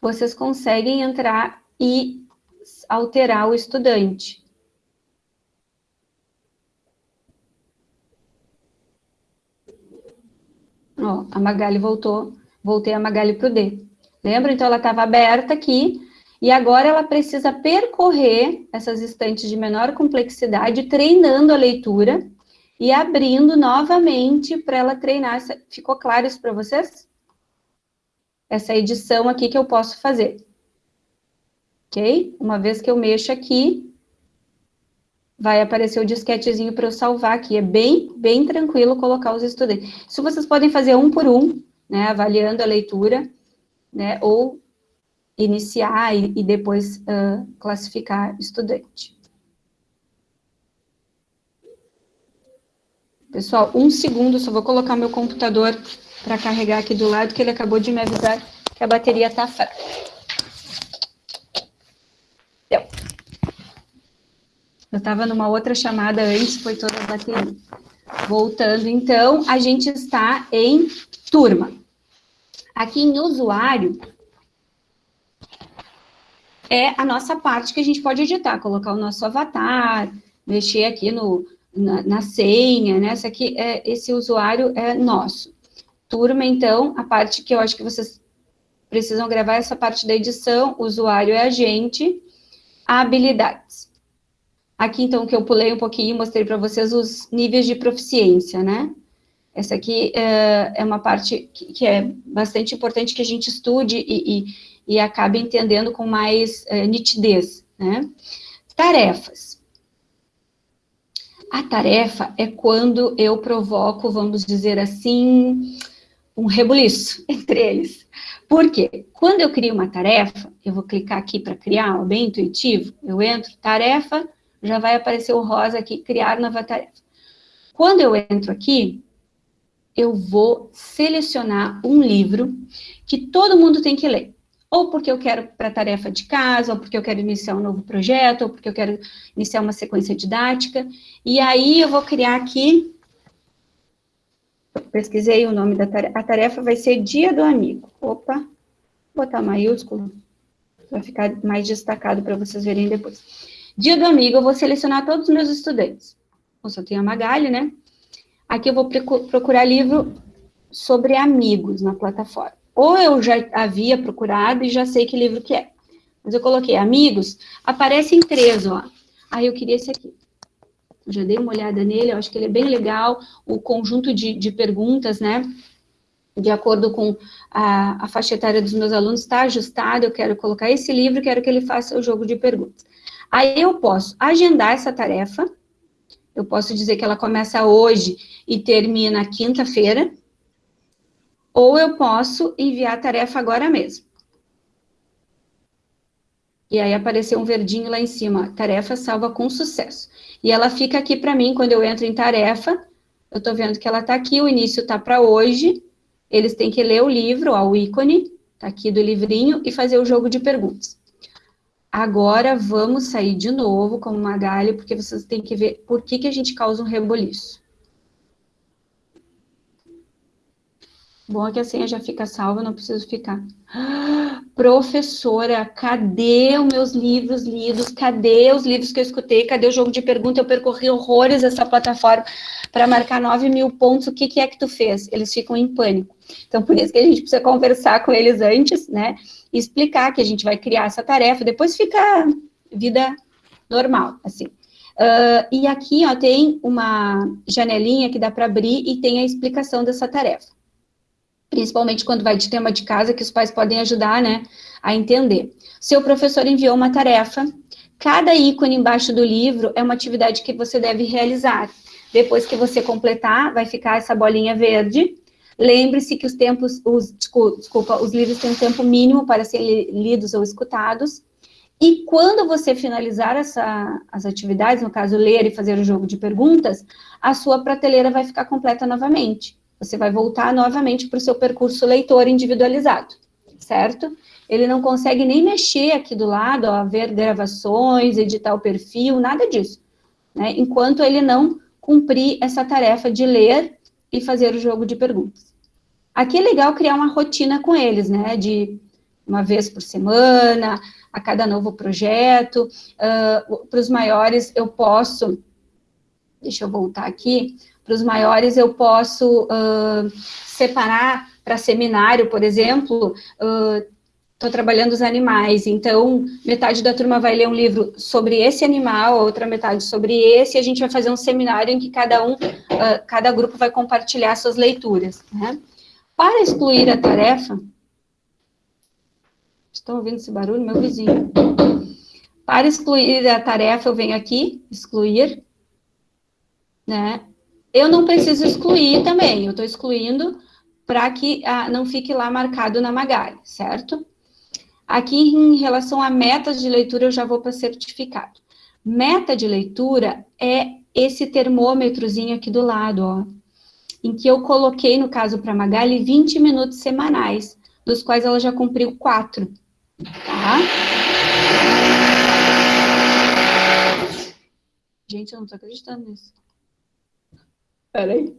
Vocês conseguem entrar e alterar o estudante. Ó, a Magali voltou, voltei a Magali para o D. Lembra? Então, ela estava aberta aqui, e agora ela precisa percorrer essas estantes de menor complexidade, treinando a leitura e abrindo novamente para ela treinar. Ficou claro isso para vocês? Essa edição aqui que eu posso fazer ok? Uma vez que eu mexo aqui, vai aparecer o disquetezinho para eu salvar aqui. É bem, bem tranquilo colocar os estudantes. Isso vocês podem fazer um por um, né, avaliando a leitura, né, ou iniciar e, e depois uh, classificar estudante. Pessoal, um segundo, só vou colocar meu computador para carregar aqui do lado, que ele acabou de me avisar que a bateria está fraca. Eu estava numa outra chamada antes, foi toda bateria. Voltando, então, a gente está em turma. Aqui em usuário, é a nossa parte que a gente pode editar, colocar o nosso avatar, mexer aqui no, na, na senha, né? Essa aqui é, esse usuário é nosso. Turma, então, a parte que eu acho que vocês precisam gravar, essa parte da edição, usuário é a gente, habilidades. Aqui, então, que eu pulei um pouquinho, mostrei para vocês os níveis de proficiência, né? Essa aqui é, é uma parte que, que, é bastante importante que a gente estude e, e, e acabe entendendo com mais é, nitidez, né? Tarefas. A tarefa é quando eu provoco, vamos dizer assim, um rebuliço entre eles. Por quê? Quando eu crio uma tarefa, eu vou clicar aqui para criar, bem intuitivo, eu entro, tarefa, já vai aparecer o rosa aqui, criar nova tarefa. Quando eu entro aqui, eu vou selecionar um livro que todo mundo tem que ler. Ou porque eu quero para tarefa de casa, ou porque eu quero iniciar um novo projeto, ou porque eu quero iniciar uma sequência didática. E aí eu vou criar aqui pesquisei o nome da tarefa, a tarefa vai ser Dia do Amigo. Opa, vou botar maiúsculo, vai ficar mais destacado para vocês verem depois. Dia do amigo, eu vou selecionar todos os meus estudantes. Eu só tenho a Magali, né? Aqui eu vou procurar livro sobre amigos na plataforma. Ou eu já havia procurado e já sei que livro que é. Mas eu coloquei amigos, aparecem três, ó. Aí eu queria esse aqui. Já dei uma olhada nele, eu acho que ele é bem legal, o conjunto de, de perguntas, né? De acordo com a, a faixa etária dos meus alunos, está ajustado, eu quero colocar esse livro, quero que ele faça o jogo de perguntas. Aí eu posso agendar essa tarefa, eu posso dizer que ela começa hoje e termina quinta-feira, ou eu posso enviar a tarefa agora mesmo. E aí apareceu um verdinho lá em cima, tarefa salva com sucesso. E ela fica aqui para mim, quando eu entro em tarefa, eu estou vendo que ela está aqui, o início está para hoje, eles têm que ler o livro, ó, o ícone, está aqui do livrinho, e fazer o jogo de perguntas. Agora vamos sair de novo como Magali, porque vocês têm que ver por que, que a gente causa um reboliço. Bom é que a senha já fica salva, não preciso ficar. Professora, cadê os meus livros lidos? Cadê os livros que eu escutei? Cadê o jogo de pergunta? Eu percorri horrores essa plataforma para marcar 9 mil pontos. O que, que é que tu fez? Eles ficam em pânico. Então, por isso que a gente precisa conversar com eles antes, né? E explicar que a gente vai criar essa tarefa. Depois fica vida normal, assim. Uh, e aqui, ó, tem uma janelinha que dá para abrir e tem a explicação dessa tarefa principalmente quando vai de tema de casa, que os pais podem ajudar, né, a entender. Seu professor enviou uma tarefa, cada ícone embaixo do livro é uma atividade que você deve realizar. Depois que você completar, vai ficar essa bolinha verde. Lembre-se que os tempos, os, desculpa, os livros têm um tempo mínimo para serem lidos ou escutados. E quando você finalizar essa, as atividades, no caso, ler e fazer o jogo de perguntas, a sua prateleira vai ficar completa novamente você vai voltar novamente para o seu percurso leitor individualizado, certo? Ele não consegue nem mexer aqui do lado, ó, ver gravações, editar o perfil, nada disso, né? Enquanto ele não cumprir essa tarefa de ler e fazer o jogo de perguntas. Aqui é legal criar uma rotina com eles, né? De uma vez por semana, a cada novo projeto. Uh, para os maiores, eu posso, deixa eu voltar aqui, para os maiores, eu posso uh, separar para seminário, por exemplo, estou uh, trabalhando os animais, então metade da turma vai ler um livro sobre esse animal, a outra metade sobre esse, e a gente vai fazer um seminário em que cada um, uh, cada grupo vai compartilhar suas leituras. Né? Para excluir a tarefa, estão ouvindo esse barulho? Meu vizinho. Para excluir a tarefa, eu venho aqui, excluir, né? Eu não preciso excluir também, eu estou excluindo para que ah, não fique lá marcado na Magali, certo? Aqui, em relação a metas de leitura, eu já vou para certificado. Meta de leitura é esse termômetrozinho aqui do lado, ó, em que eu coloquei, no caso para Magali, 20 minutos semanais, dos quais ela já cumpriu quatro, tá? Gente, eu não estou acreditando nisso. Peraí.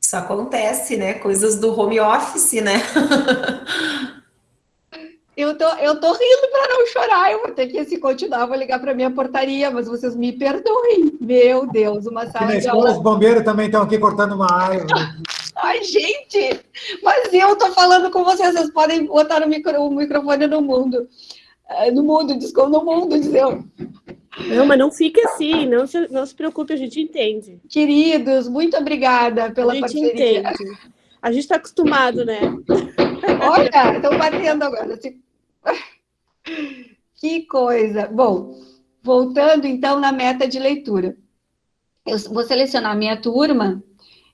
Isso acontece, né? Coisas do home office, né? Eu tô, rindo para não chorar, eu vou ter que, se continuar, vou ligar para minha portaria, mas vocês me perdoem. Meu Deus, uma sala na de escola, aula. os bombeiros também estão aqui cortando uma árvore. Ai, gente, mas eu tô falando com vocês, vocês podem botar o, micro, o microfone no mundo. Eh, no mundo, desculpa, no mundo, dizeu. Não, mas não fique assim, não se, não se preocupe, a gente entende. Queridos, muito obrigada pela a gente parceria. entende. A gente está acostumado, né? Olha, estão batendo agora. Que coisa. Bom, voltando então na meta de leitura. Eu vou selecionar a minha turma,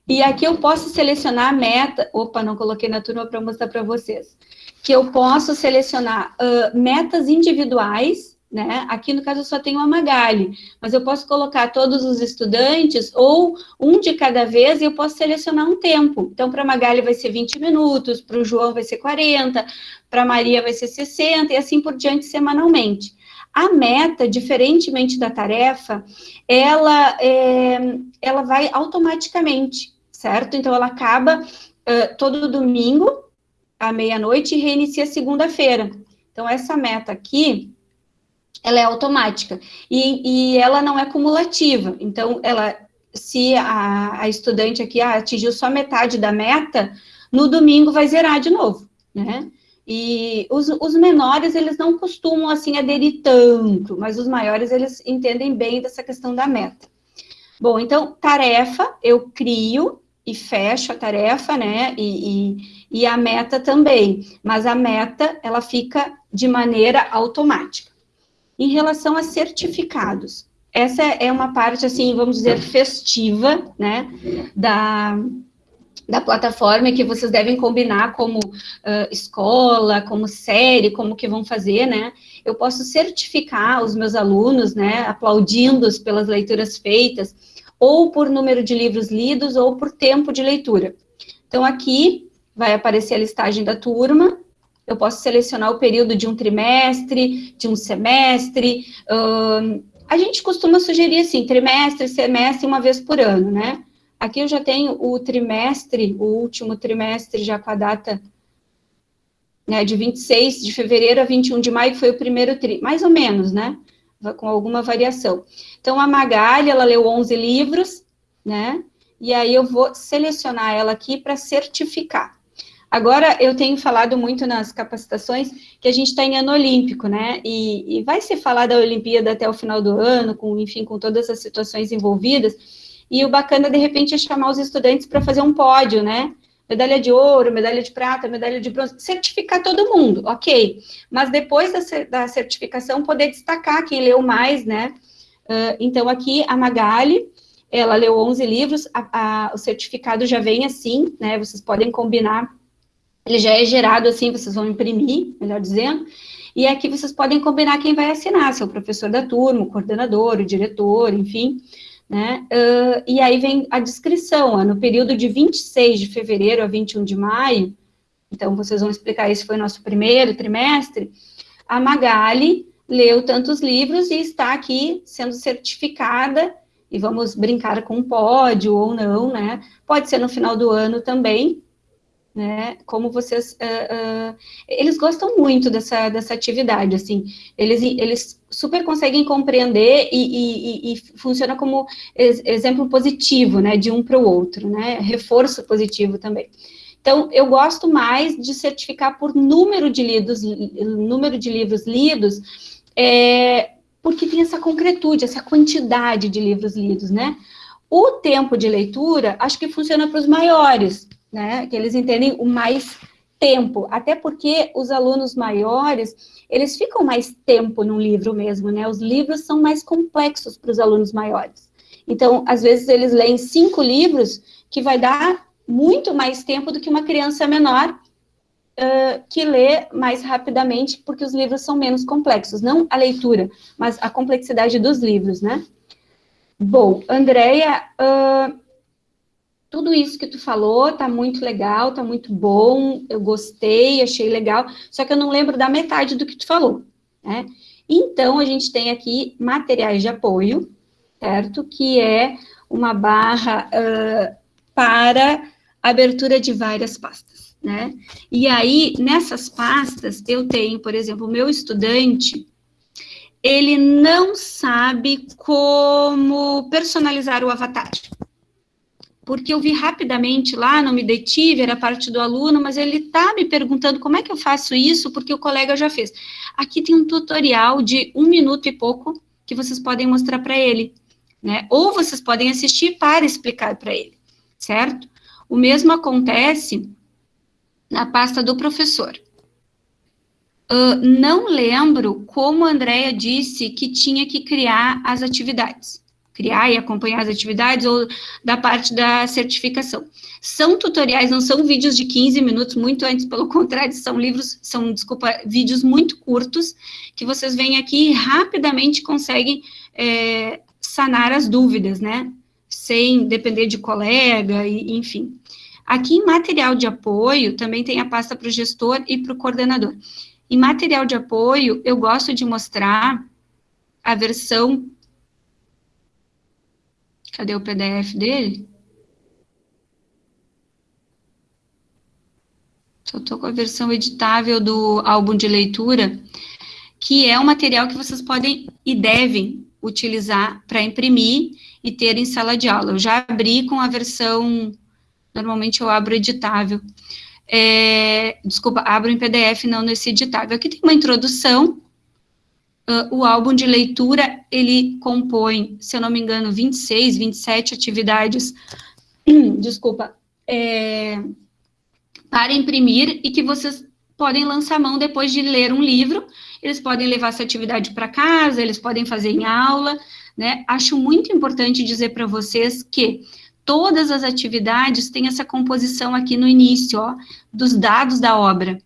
e aqui eu posso selecionar a meta. Opa, não coloquei na turma para mostrar para vocês. Que eu posso selecionar uh, metas individuais né? Aqui, no caso, eu só tenho a Magali, mas eu posso colocar todos os estudantes, ou um de cada vez, e eu posso selecionar um tempo. Então, para a Magali vai ser 20 minutos, para o João vai ser 40, para a Maria vai ser 60, e assim por diante, semanalmente. A meta, diferentemente da tarefa, ela, é, ela vai automaticamente, certo? Então, ela acaba uh, todo domingo, à meia-noite, e reinicia segunda-feira. Então, essa meta aqui, ela é automática, e, e ela não é cumulativa, então, ela, se a, a estudante aqui ah, atingiu só metade da meta, no domingo vai zerar de novo, né? E os, os, menores, eles não costumam, assim, aderir tanto, mas os maiores, eles entendem bem dessa questão da meta. Bom, então, tarefa, eu crio e fecho a tarefa, né, e, e, e a meta também, mas a meta, ela fica de maneira automática. Em relação a certificados, essa é uma parte, assim, vamos dizer, festiva, né, da, da plataforma que vocês devem combinar como uh, escola, como série, como que vão fazer, né? Eu posso certificar os meus alunos, né, aplaudindo-os pelas leituras feitas, ou por número de livros lidos, ou por tempo de leitura. Então, aqui vai aparecer a listagem da turma, eu posso selecionar o período de um trimestre, de um semestre, uh, a gente costuma sugerir, assim, trimestre, semestre, uma vez por ano, né? Aqui eu já tenho o trimestre, o último trimestre, já com a data né, de 26 de fevereiro a 21 de maio, que foi o primeiro tri, mais ou menos, né? Com alguma variação. Então, a Magali, ela leu 11 livros, né? E aí eu vou selecionar ela aqui para certificar. Agora, eu tenho falado muito nas capacitações que a gente está em ano olímpico, né? E, e vai se falar da Olimpíada até o final do ano, com, enfim, com todas as situações envolvidas. E o bacana, de repente, é chamar os estudantes para fazer um pódio, né? Medalha de ouro, medalha de prata, medalha de bronze, certificar todo mundo, ok. Mas depois da, da certificação, poder destacar quem leu mais, né? Uh, então, aqui, a Magali, ela leu 11 livros, a, a, o certificado já vem assim, né? Vocês podem combinar, ele já é gerado assim, vocês vão imprimir, melhor dizendo, e aqui vocês podem combinar quem vai assinar, se é o professor da turma, o coordenador, o diretor, enfim, né? Uh, e aí vem a descrição, ó, no período de 26 de fevereiro a 21 de maio, então vocês vão explicar, esse foi nosso primeiro trimestre, a Magali leu tantos livros e está aqui sendo certificada, e vamos brincar com um pódio ou não, né? Pode ser no final do ano também, né? Como vocês, uh, uh, eles gostam muito dessa, dessa atividade, assim, eles, eles super conseguem compreender e, e, e funciona como ex exemplo positivo, né, de um para o outro, né, reforço positivo também. Então, eu gosto mais de certificar por número de lidos, número de livros lidos, é, porque tem essa concretude, essa quantidade de livros lidos, né? O tempo de leitura, acho que funciona para os maiores, né, que eles entendem o mais tempo, até porque os alunos maiores, eles ficam mais tempo no livro mesmo, né, os livros são mais complexos para os alunos maiores. Então, às vezes, eles leem cinco livros, que vai dar muito mais tempo do que uma criança menor, uh, que lê mais rapidamente, porque os livros são menos complexos, não a leitura, mas a complexidade dos livros, né. Bom, Andréia, uh, tudo isso que tu falou tá muito legal, tá muito bom, eu gostei, achei legal, só que eu não lembro da metade do que tu falou, né? Então, a gente tem aqui materiais de apoio, certo? Que é uma barra uh, para abertura de várias pastas, né? E aí, nessas pastas, eu tenho, por exemplo, o meu estudante, ele não sabe como personalizar o avatar, porque eu vi rapidamente lá, não me detive, era parte do aluno, mas ele está me perguntando como é que eu faço isso, porque o colega já fez. Aqui tem um tutorial de um minuto e pouco que vocês podem mostrar para ele, né? Ou vocês podem assistir para explicar para ele, certo? O mesmo acontece na pasta do professor. Uh, não lembro como a Andrea disse que tinha que criar as atividades criar e acompanhar as atividades, ou da parte da certificação. São tutoriais, não são vídeos de 15 minutos, muito antes, pelo contrário, são livros, são, desculpa, vídeos muito curtos, que vocês vêm aqui e rapidamente conseguem é, sanar as dúvidas, né? Sem depender de colega, e, enfim. Aqui em material de apoio, também tem a pasta para o gestor e para o coordenador. Em material de apoio, eu gosto de mostrar a versão Cadê o PDF dele? Só estou com a versão editável do álbum de leitura, que é um material que vocês podem e devem utilizar para imprimir e ter em sala de aula. Eu já abri com a versão, normalmente eu abro editável. É, desculpa, abro em PDF, não nesse editável. Aqui tem uma introdução, Uh, o álbum de leitura, ele compõe, se eu não me engano, 26, 27 atividades, desculpa, é, para imprimir e que vocês podem lançar mão depois de ler um livro, eles podem levar essa atividade para casa, eles podem fazer em aula, né? Acho muito importante dizer para vocês que todas as atividades têm essa composição aqui no início, ó, dos dados da obra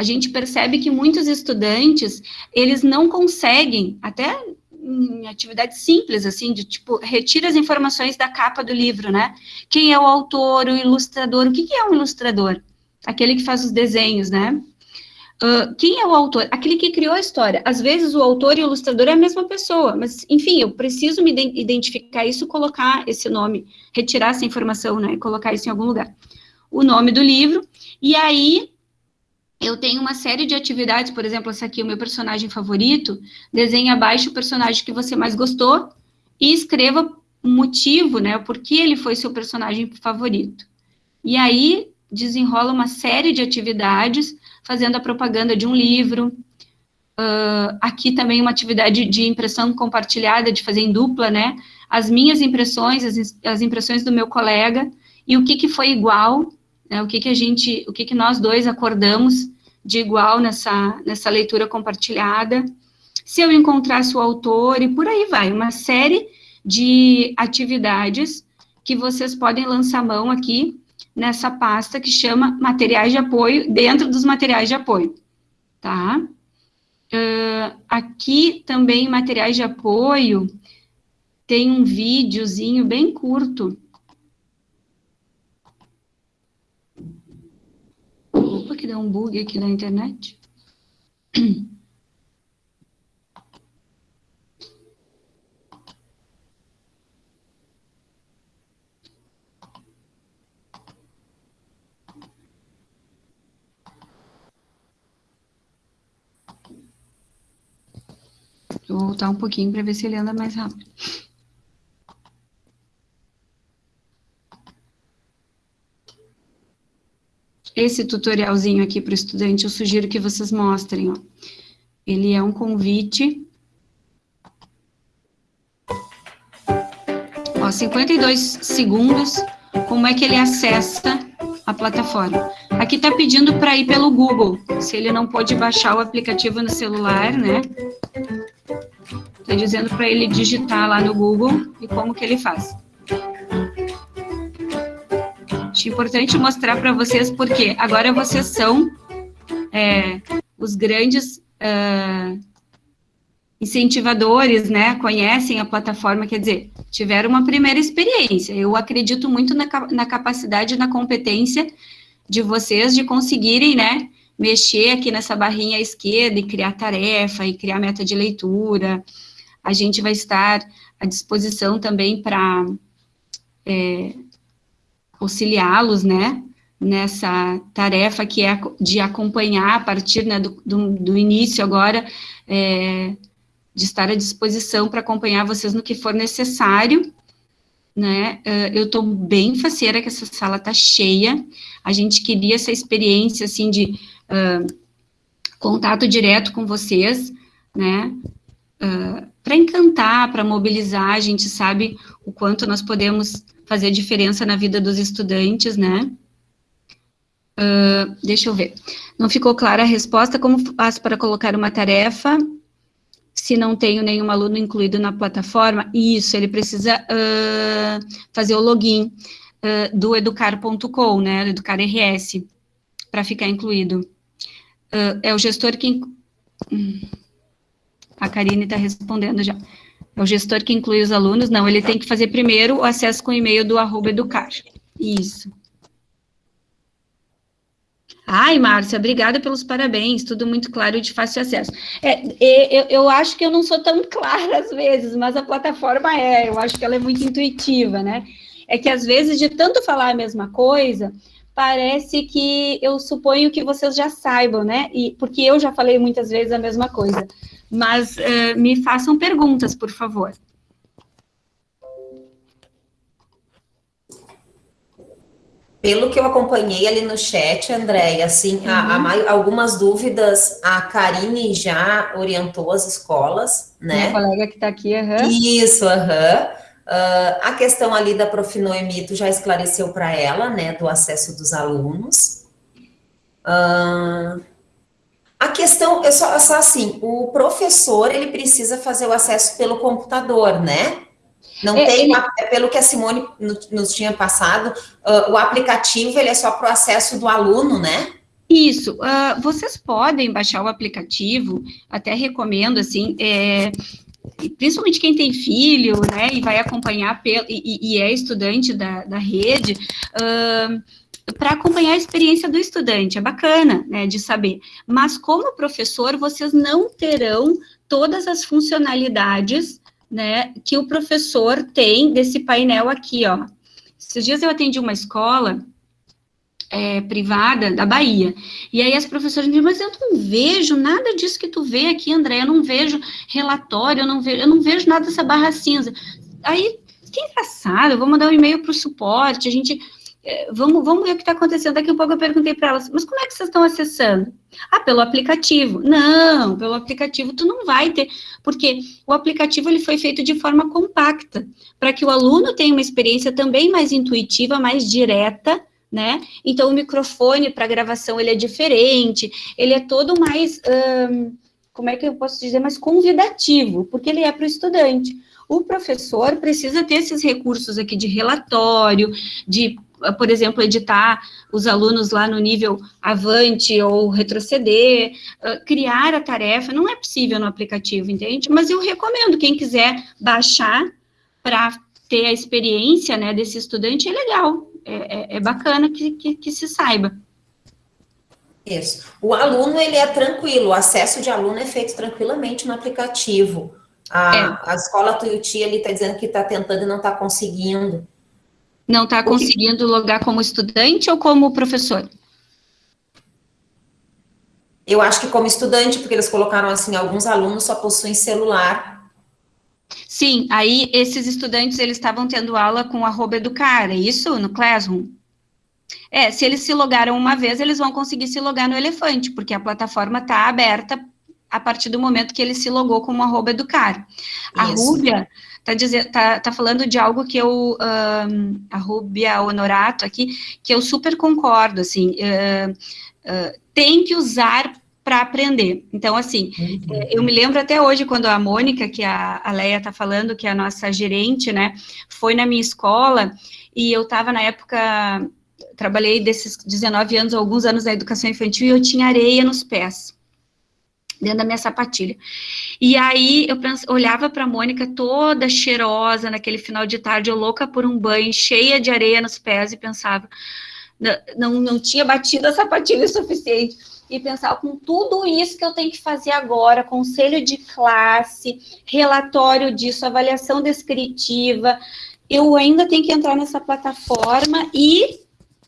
a gente percebe que muitos estudantes, eles não conseguem, até em atividades simples, assim, de tipo, retira as informações da capa do livro, né? Quem é o autor, o ilustrador, o que, que é um ilustrador? Aquele que faz os desenhos, né? Uh, quem é o autor? Aquele que criou a história. Às vezes o autor e o ilustrador é a mesma pessoa, mas, enfim, eu preciso me identificar isso, colocar esse nome, retirar essa informação, né, colocar isso em algum lugar. O nome do livro, e aí eu tenho uma série de atividades, por exemplo, essa aqui, o meu personagem favorito, desenhe abaixo o personagem que você mais gostou e escreva o motivo, né, por que ele foi seu personagem favorito. E aí, desenrola uma série de atividades, fazendo a propaganda de um livro, uh, aqui também uma atividade de impressão compartilhada, de fazer em dupla, né, as minhas impressões, as, as impressões do meu colega, e o que, que foi igual, né, o que, que a gente, o que, que nós dois acordamos de igual nessa, nessa leitura compartilhada, se eu encontrasse o autor, e por aí vai, uma série de atividades que vocês podem lançar mão aqui nessa pasta que chama materiais de apoio, dentro dos materiais de apoio, tá? Uh, aqui também, materiais de apoio, tem um videozinho bem curto, Dá um bug aqui na internet. Vou voltar um pouquinho para ver se ele anda mais rápido. Esse tutorialzinho aqui para o estudante, eu sugiro que vocês mostrem, ó. Ele é um convite. Ó, 52 segundos, como é que ele acessa a plataforma. Aqui está pedindo para ir pelo Google, se ele não pode baixar o aplicativo no celular, né? Está dizendo para ele digitar lá no Google e como que ele faz. Acho importante mostrar para vocês porque agora vocês são é, os grandes uh, incentivadores, né? Conhecem a plataforma, quer dizer, tiveram uma primeira experiência. Eu acredito muito na, na capacidade na competência de vocês de conseguirem, né? Mexer aqui nessa barrinha esquerda e criar tarefa e criar meta de leitura. A gente vai estar à disposição também para é, auxiliá-los, né, nessa tarefa que é de acompanhar a partir né, do, do, início agora, é, de estar à disposição para acompanhar vocês no que for necessário, né, é, eu estou bem faceira que essa sala está cheia, a gente queria essa experiência, assim, de uh, contato direto com vocês, né, uh, para encantar, para mobilizar, a gente sabe o quanto nós podemos fazer diferença na vida dos estudantes, né? Uh, deixa eu ver. Não ficou clara a resposta, como faço para colocar uma tarefa? se não tenho nenhum aluno incluído na plataforma, isso, ele precisa uh, fazer o login uh, do educar.com, né, do Educar RS, para ficar incluído. É o gestor que... Hum, a Karine está respondendo já. É o gestor que inclui os alunos? Não, ele tem que fazer primeiro o acesso com o e-mail do arroba educar. Isso. Ai, Márcia, obrigada pelos parabéns, tudo muito claro e de fácil acesso. É, eu, eu, acho que eu não sou tão clara às vezes, mas a plataforma é, eu acho que ela é muito intuitiva, né? É que às vezes, de tanto falar a mesma coisa, parece que eu suponho que vocês já saibam, né? E, porque eu já falei muitas vezes a mesma coisa. Mas uh, me façam perguntas, por favor. Pelo que eu acompanhei ali no chat, Andréia, assim, uhum. a, a, algumas dúvidas a Karine já orientou as escolas, né? Minha colega que está aqui, aham. Uhum. Isso, aham. Uhum. Uh, a questão ali da Profinoemito já esclareceu para ela, né, do acesso dos alunos. Uh, a questão é só, só assim, o professor, ele precisa fazer o acesso pelo computador, né? Não é, tem, é pelo que a Simone nos tinha passado, uh, o aplicativo ele é só para o acesso do aluno, né? Isso, vocês podem baixar o aplicativo, até recomendo, assim, é, principalmente quem tem filho, né, e vai acompanhar, e, e é estudante da, da rede, uh, para acompanhar a experiência do estudante, é bacana, né, de saber. Mas como professor, vocês não terão todas as funcionalidades né, que o professor tem desse painel aqui, ó. Esses dias eu atendi uma escola é, privada da Bahia, e aí as professoras me mas eu não vejo nada disso que tu vê aqui, André, eu não vejo relatório, eu não vejo, eu não vejo nada dessa barra cinza. Aí, que engraçado, eu vou mandar um e-mail para o suporte, a gente é, vamos, vamos ver o que está acontecendo. Daqui a pouco eu perguntei para elas, mas como é que vocês estão acessando? Ah, pelo aplicativo. Não, pelo aplicativo tu não vai ter, porque o aplicativo ele foi feito de forma compacta, para que o aluno tenha uma experiência também mais intuitiva, mais direta, né? Então, o microfone para gravação, ele é diferente, ele é todo mais, hum, como é que eu posso dizer, mais convidativo, porque ele é para o estudante. O professor precisa ter esses recursos aqui de relatório, de por exemplo, editar os alunos lá no nível avante ou retroceder, uh, criar a tarefa, não é possível no aplicativo, entende? Mas eu recomendo, quem quiser baixar para ter a experiência, né, desse estudante, é legal, é, é, é bacana que, que, que se saiba. Isso. O aluno, ele é tranquilo, o acesso de aluno é feito tranquilamente no aplicativo. A, é. a escola Tuiuti, ali está dizendo que está tentando e não está conseguindo. Não está conseguindo logar como estudante ou como professor? Eu acho que como estudante, porque eles colocaram assim, alguns alunos só possuem celular. Sim, aí esses estudantes, eles estavam tendo aula com arroba educar, é isso? No Classroom? É, se eles se logaram uma vez, eles vão conseguir se logar no Elefante, porque a plataforma está aberta a partir do momento que ele se logou como arroba educar. A Rúbia tá, dizer, tá, tá falando de algo que eu, um, a Rubia Honorato aqui, que eu super concordo, assim, uh, uh, tem que usar para aprender. Então, assim, uhum. eu me lembro até hoje, quando a Mônica, que a, a Leia está falando, que é a nossa gerente, né, foi na minha escola, e eu estava na época, trabalhei desses 19 anos, alguns anos na educação infantil, e eu tinha areia nos pés dentro da minha sapatilha. E aí eu olhava para a Mônica toda cheirosa naquele final de tarde, eu louca por um banho, cheia de areia nos pés e pensava, não, não tinha batido a sapatilha o suficiente. E pensava, com tudo isso que eu tenho que fazer agora, conselho de classe, relatório disso, avaliação descritiva, eu ainda tenho que entrar nessa plataforma e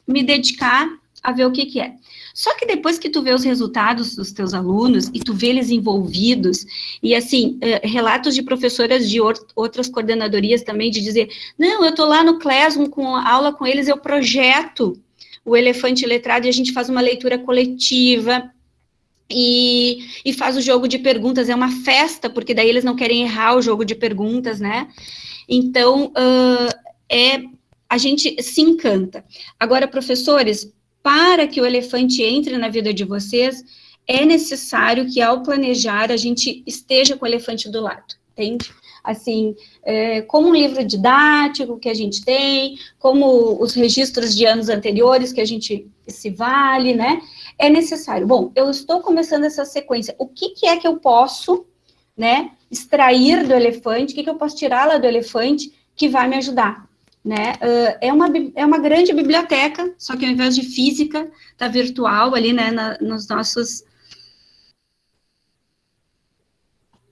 me dedicar a ver o que, que é. Só que depois que tu vê os resultados dos teus alunos e tu vê eles envolvidos, e assim, uh, relatos de professoras de outras coordenadorias também, de dizer, não, eu estou lá no Classroom com aula com eles, eu projeto o elefante letrado e a gente faz uma leitura coletiva, e, e, faz o jogo de perguntas, é uma festa, porque daí eles não querem errar o jogo de perguntas, né? Então, uh, é, a gente se encanta. Agora, professores, para que o elefante entre na vida de vocês, é necessário que ao planejar a gente esteja com o elefante do lado, entende? Assim, é, como um livro didático que a gente tem, como os registros de anos anteriores que a gente se vale, né? É necessário. Bom, eu estou começando essa sequência. O que, que é que eu posso, né, extrair do elefante? O que, que eu posso tirar lá do elefante que vai me ajudar? Né? Uh, é, uma, é uma grande biblioteca, só que ao invés de física, tá virtual ali, né, na, nos nossos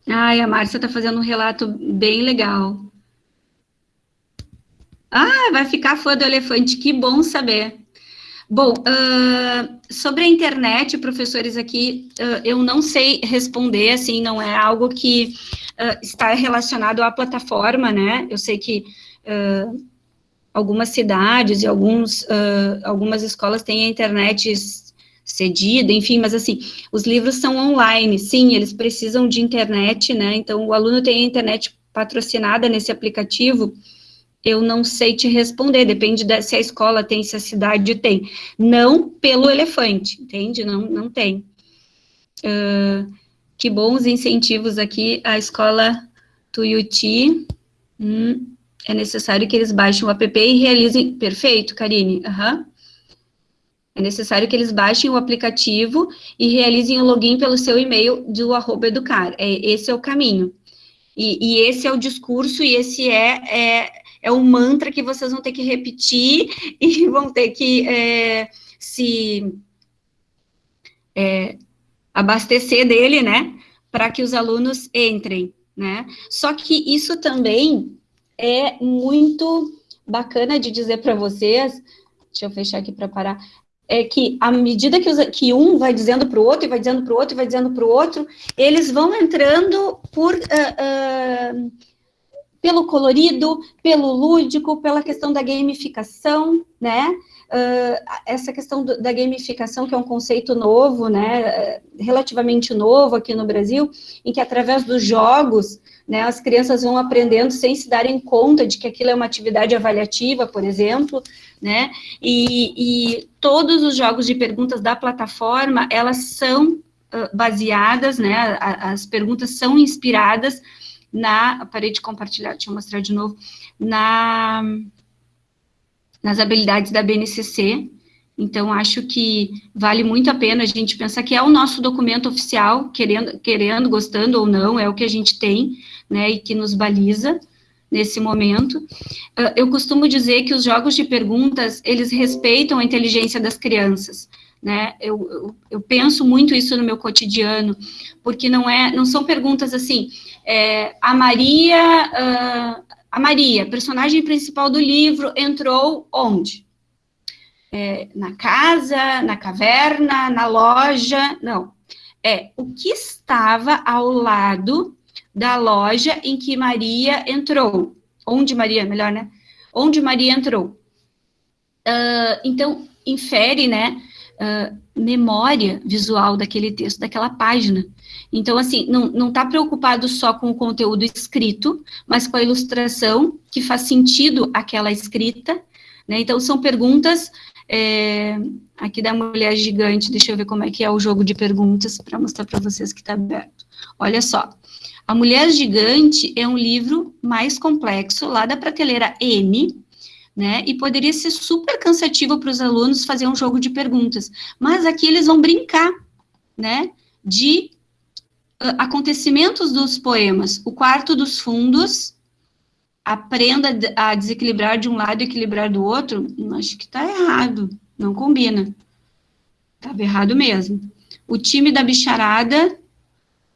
Ai, a Márcia está fazendo um relato bem legal. Ah, vai ficar fã do elefante, que bom saber. Bom, uh, sobre a internet, professores, aqui, uh, eu não sei responder, assim, não é algo que uh, está relacionado à plataforma, né? Eu sei que algumas cidades e alguns, algumas escolas têm a internet cedida, enfim, mas assim, os livros são online, sim, eles precisam de internet, né, então o aluno tem a internet patrocinada nesse aplicativo, eu não sei te responder, depende de, se a escola tem, se a cidade tem, não pelo elefante, entende, não, não tem. Uh, que bons incentivos aqui, a escola Tuiuti, hum, é necessário que eles baixem o app e realizem, perfeito, Karine, aham. Uhum. É necessário que eles baixem o aplicativo e realizem o login pelo seu e-mail do arroba educar. É, esse é o caminho. E, e, esse é o discurso, e esse é, é, é o mantra que vocês vão ter que repetir e vão ter que é, se é, abastecer dele, né? Para que os alunos entrem, né? Só que isso também é muito bacana de dizer para vocês, deixa eu fechar aqui para parar, é que à medida que, os, que um vai dizendo para o outro, e vai dizendo para o outro, e vai dizendo para o outro, eles vão entrando por, uh, uh, pelo colorido, pelo lúdico, pela questão da gamificação, né? Uh, essa questão do, da gamificação, que é um conceito novo, né, relativamente novo aqui no Brasil, em que através dos jogos, né, as crianças vão aprendendo sem se darem conta de que aquilo é uma atividade avaliativa, por exemplo, né, e, e todos os jogos de perguntas da plataforma, elas são uh, baseadas, né, as perguntas são inspiradas na, parei de compartilhar, deixa eu mostrar de novo, na nas habilidades da BNCC. Então, acho que vale muito a pena a gente pensar que é o nosso documento oficial, querendo, querendo, gostando ou não, é o que a gente tem, né, e que nos baliza nesse momento. Uh, eu costumo dizer que os jogos de perguntas, eles respeitam a inteligência das crianças, né, eu, eu, eu penso muito isso no meu cotidiano, porque não é, não são perguntas assim, é, a Maria, uh, a Maria, personagem principal do livro, entrou onde? É, na casa, na caverna, na loja, não. É o que estava ao lado da loja em que Maria entrou. Onde Maria, melhor, né? Onde Maria entrou. Uh, então, infere, né, uh, memória visual daquele texto, daquela página. Então, assim, não está preocupado só com o conteúdo escrito, mas com a ilustração que faz sentido aquela escrita, né? Então, são perguntas, é, aqui da Mulher Gigante, deixa eu ver como é que é o jogo de perguntas, para mostrar para vocês que está aberto. Olha só, A Mulher Gigante é um livro mais complexo, lá da prateleira N, né? E poderia ser super cansativo para os alunos fazer um jogo de perguntas. Mas aqui eles vão brincar, né? De acontecimentos dos poemas. O quarto dos fundos, aprenda a desequilibrar de um lado e equilibrar do outro, acho que está errado, não combina. Estava errado mesmo. O time da bicharada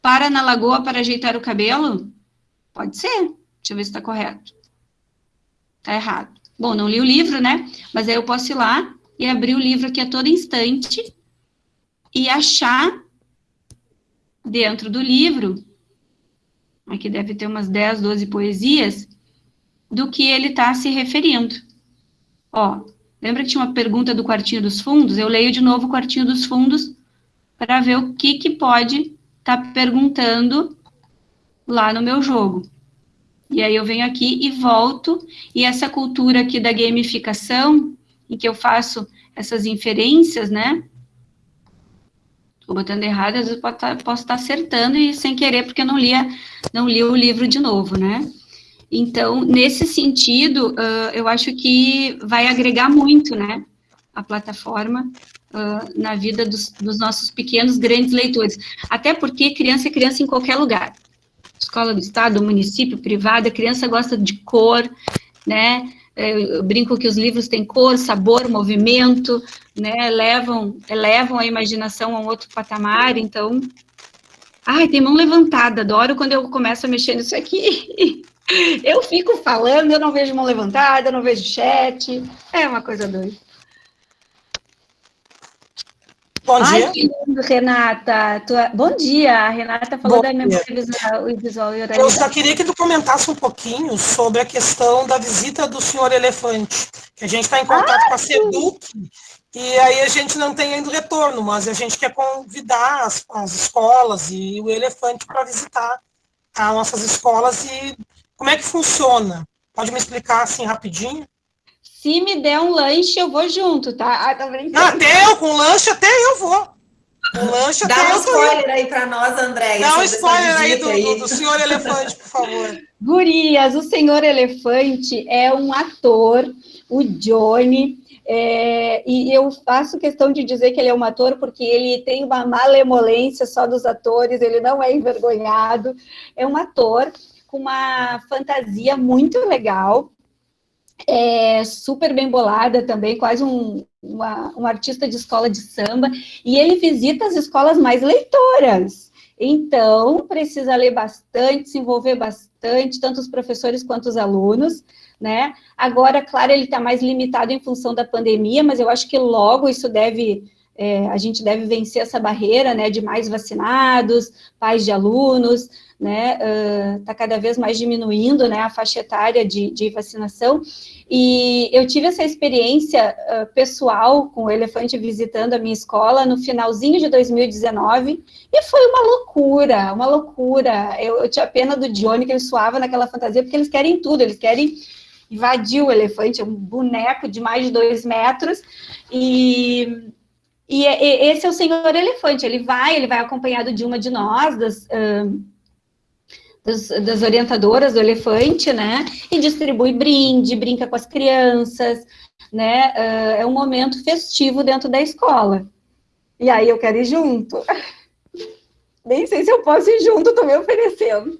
para na lagoa para ajeitar o cabelo? Pode ser. Deixa eu ver se está correto. Está errado. Bom, não li o livro, né? Mas aí eu posso ir lá e abrir o livro aqui a todo instante e achar dentro do livro, aqui deve ter umas 10, 12 poesias, do que ele está se referindo. Ó, lembra que tinha uma pergunta do quartinho dos fundos? Eu leio de novo o quartinho dos fundos para ver o que, que pode estar tá perguntando lá no meu jogo. E aí eu venho aqui e volto, e essa cultura aqui da gamificação, em que eu faço essas inferências, né? Estou botando errado, às vezes posso estar, posso estar acertando e sem querer, porque eu não lia, não li o livro de novo, né? Então, nesse sentido, uh, eu acho que vai agregar muito, né? A plataforma uh, na vida dos, dos, nossos pequenos, grandes leitores. Até porque criança é criança em qualquer lugar. Escola do Estado, município, privada, criança gosta de cor, né? Eu brinco que os livros têm cor, sabor, movimento, né? Levam, elevam a imaginação a um outro patamar, então... Ai, tem mão levantada, adoro quando eu começo a mexer nisso aqui. Eu fico falando, eu não vejo mão levantada, eu não vejo chat, é uma coisa doida. Bom Ai, dia. que lindo, Renata. Tua... Bom dia, a Renata falou Bom da memória visual, visual e Eu oralidade. só queria que tu comentasse um pouquinho sobre a questão da visita do senhor elefante, que a gente está em contato com a SEDUC, e aí a gente não tem ainda retorno, mas a gente quer convidar as, as escolas e o elefante para visitar as nossas escolas e como é que funciona? Pode me explicar assim rapidinho? Se me der um lanche, eu vou junto, tá? Ah, tá brincando. Ah, até eu, com lanche, até eu vou. Com lanche, Dá até um eu tô spoiler aí para nós, André. Dá um spoiler aí do, do, do senhor elefante, por favor. Gurias, o Senhor Elefante é um ator, o Johnny, é, e eu faço questão de dizer que ele é um ator porque ele tem uma malemolência só dos atores, ele não é envergonhado, é um ator com uma fantasia muito legal, é super bem bolada também, quase um, uma- um artista de escola de samba, e ele visita as escolas mais leitoras. Então, precisa ler bastante, se envolver bastante, tanto os professores quanto os alunos, né? Agora, claro, ele está mais limitado em função da pandemia, mas eu acho que logo isso deve, é, a gente deve vencer essa barreira, né, de mais vacinados, pais de alunos, né, está cada vez mais diminuindo, né, a faixa etária de, de vacinação, e eu tive essa experiência ah, pessoal com o elefante visitando a minha escola no finalzinho de 2019, e foi uma loucura, uma loucura. Eu, eu tinha pena do Johnny, que ele suava naquela fantasia, porque eles querem tudo, eles querem invadir o elefante, é um boneco de mais de dois metros, e, e, é- e esse é o senhor elefante, ele vai, ele vai acompanhado de uma de nós, das, ahn, das, das orientadoras do elefante, né, e distribui brinde, brinca com as crianças, né, ah, é um momento festivo dentro da escola. E aí eu quero ir junto. Nem sei se eu posso ir junto, tô me oferecendo.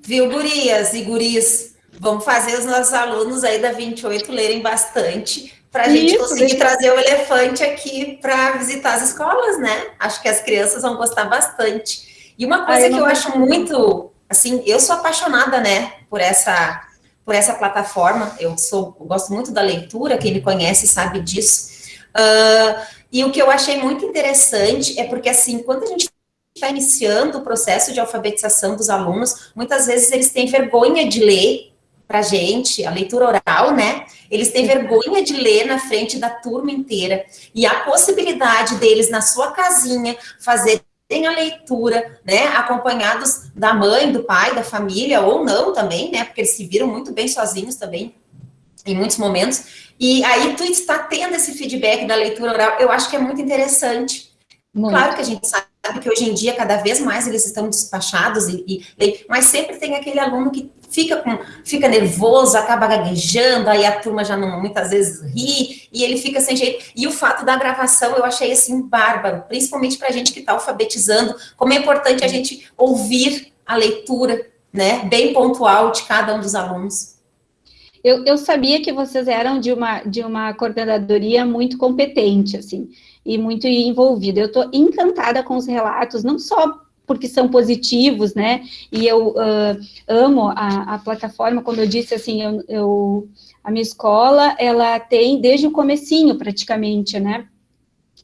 Viu, gurias e guris? Vamos fazer os nossos alunos aí da 28 lerem bastante para a gente Isso, conseguir trazer o elefante aqui para visitar as escolas, né? Acho que as crianças vão gostar bastante. E uma coisa eu que eu acho muito, assim, eu sou apaixonada, né, por essa por essa plataforma. Eu sou eu gosto muito da leitura, quem me conhece sabe disso. Ah, e o que eu achei muito interessante é porque, assim, quando a gente está iniciando o processo de alfabetização dos alunos, muitas vezes eles têm vergonha de ler para gente, a leitura oral, né? Eles têm vergonha de ler na frente da turma inteira. E a possibilidade deles, na sua casinha, fazerem a leitura, né? Acompanhados da mãe, do pai, da família, ou não também, né? Porque eles se viram muito bem sozinhos também, em muitos momentos. E aí tu está tendo esse feedback da leitura oral, eu acho que é muito interessante. Muito. Claro que a gente sabe que hoje em dia, cada vez mais eles estão despachados, e, e- mas sempre tem aquele aluno que fica, com, fica nervoso, acaba gaguejando, aí a turma já não, muitas vezes ri, e ele fica sem jeito. E o fato da gravação eu achei assim bárbaro, principalmente para a gente que está alfabetizando, como é importante a gente ouvir a leitura, né, bem pontual de cada um dos alunos. Eu, eu sabia que vocês eram de uma, de uma coordenadoria muito competente, assim, e muito envolvida. Eu estou encantada com os relatos, não só porque são positivos, né, e eu ah, amo a, a plataforma, como eu disse, assim, eu, eu- a minha escola, ela tem desde o comecinho, praticamente, né,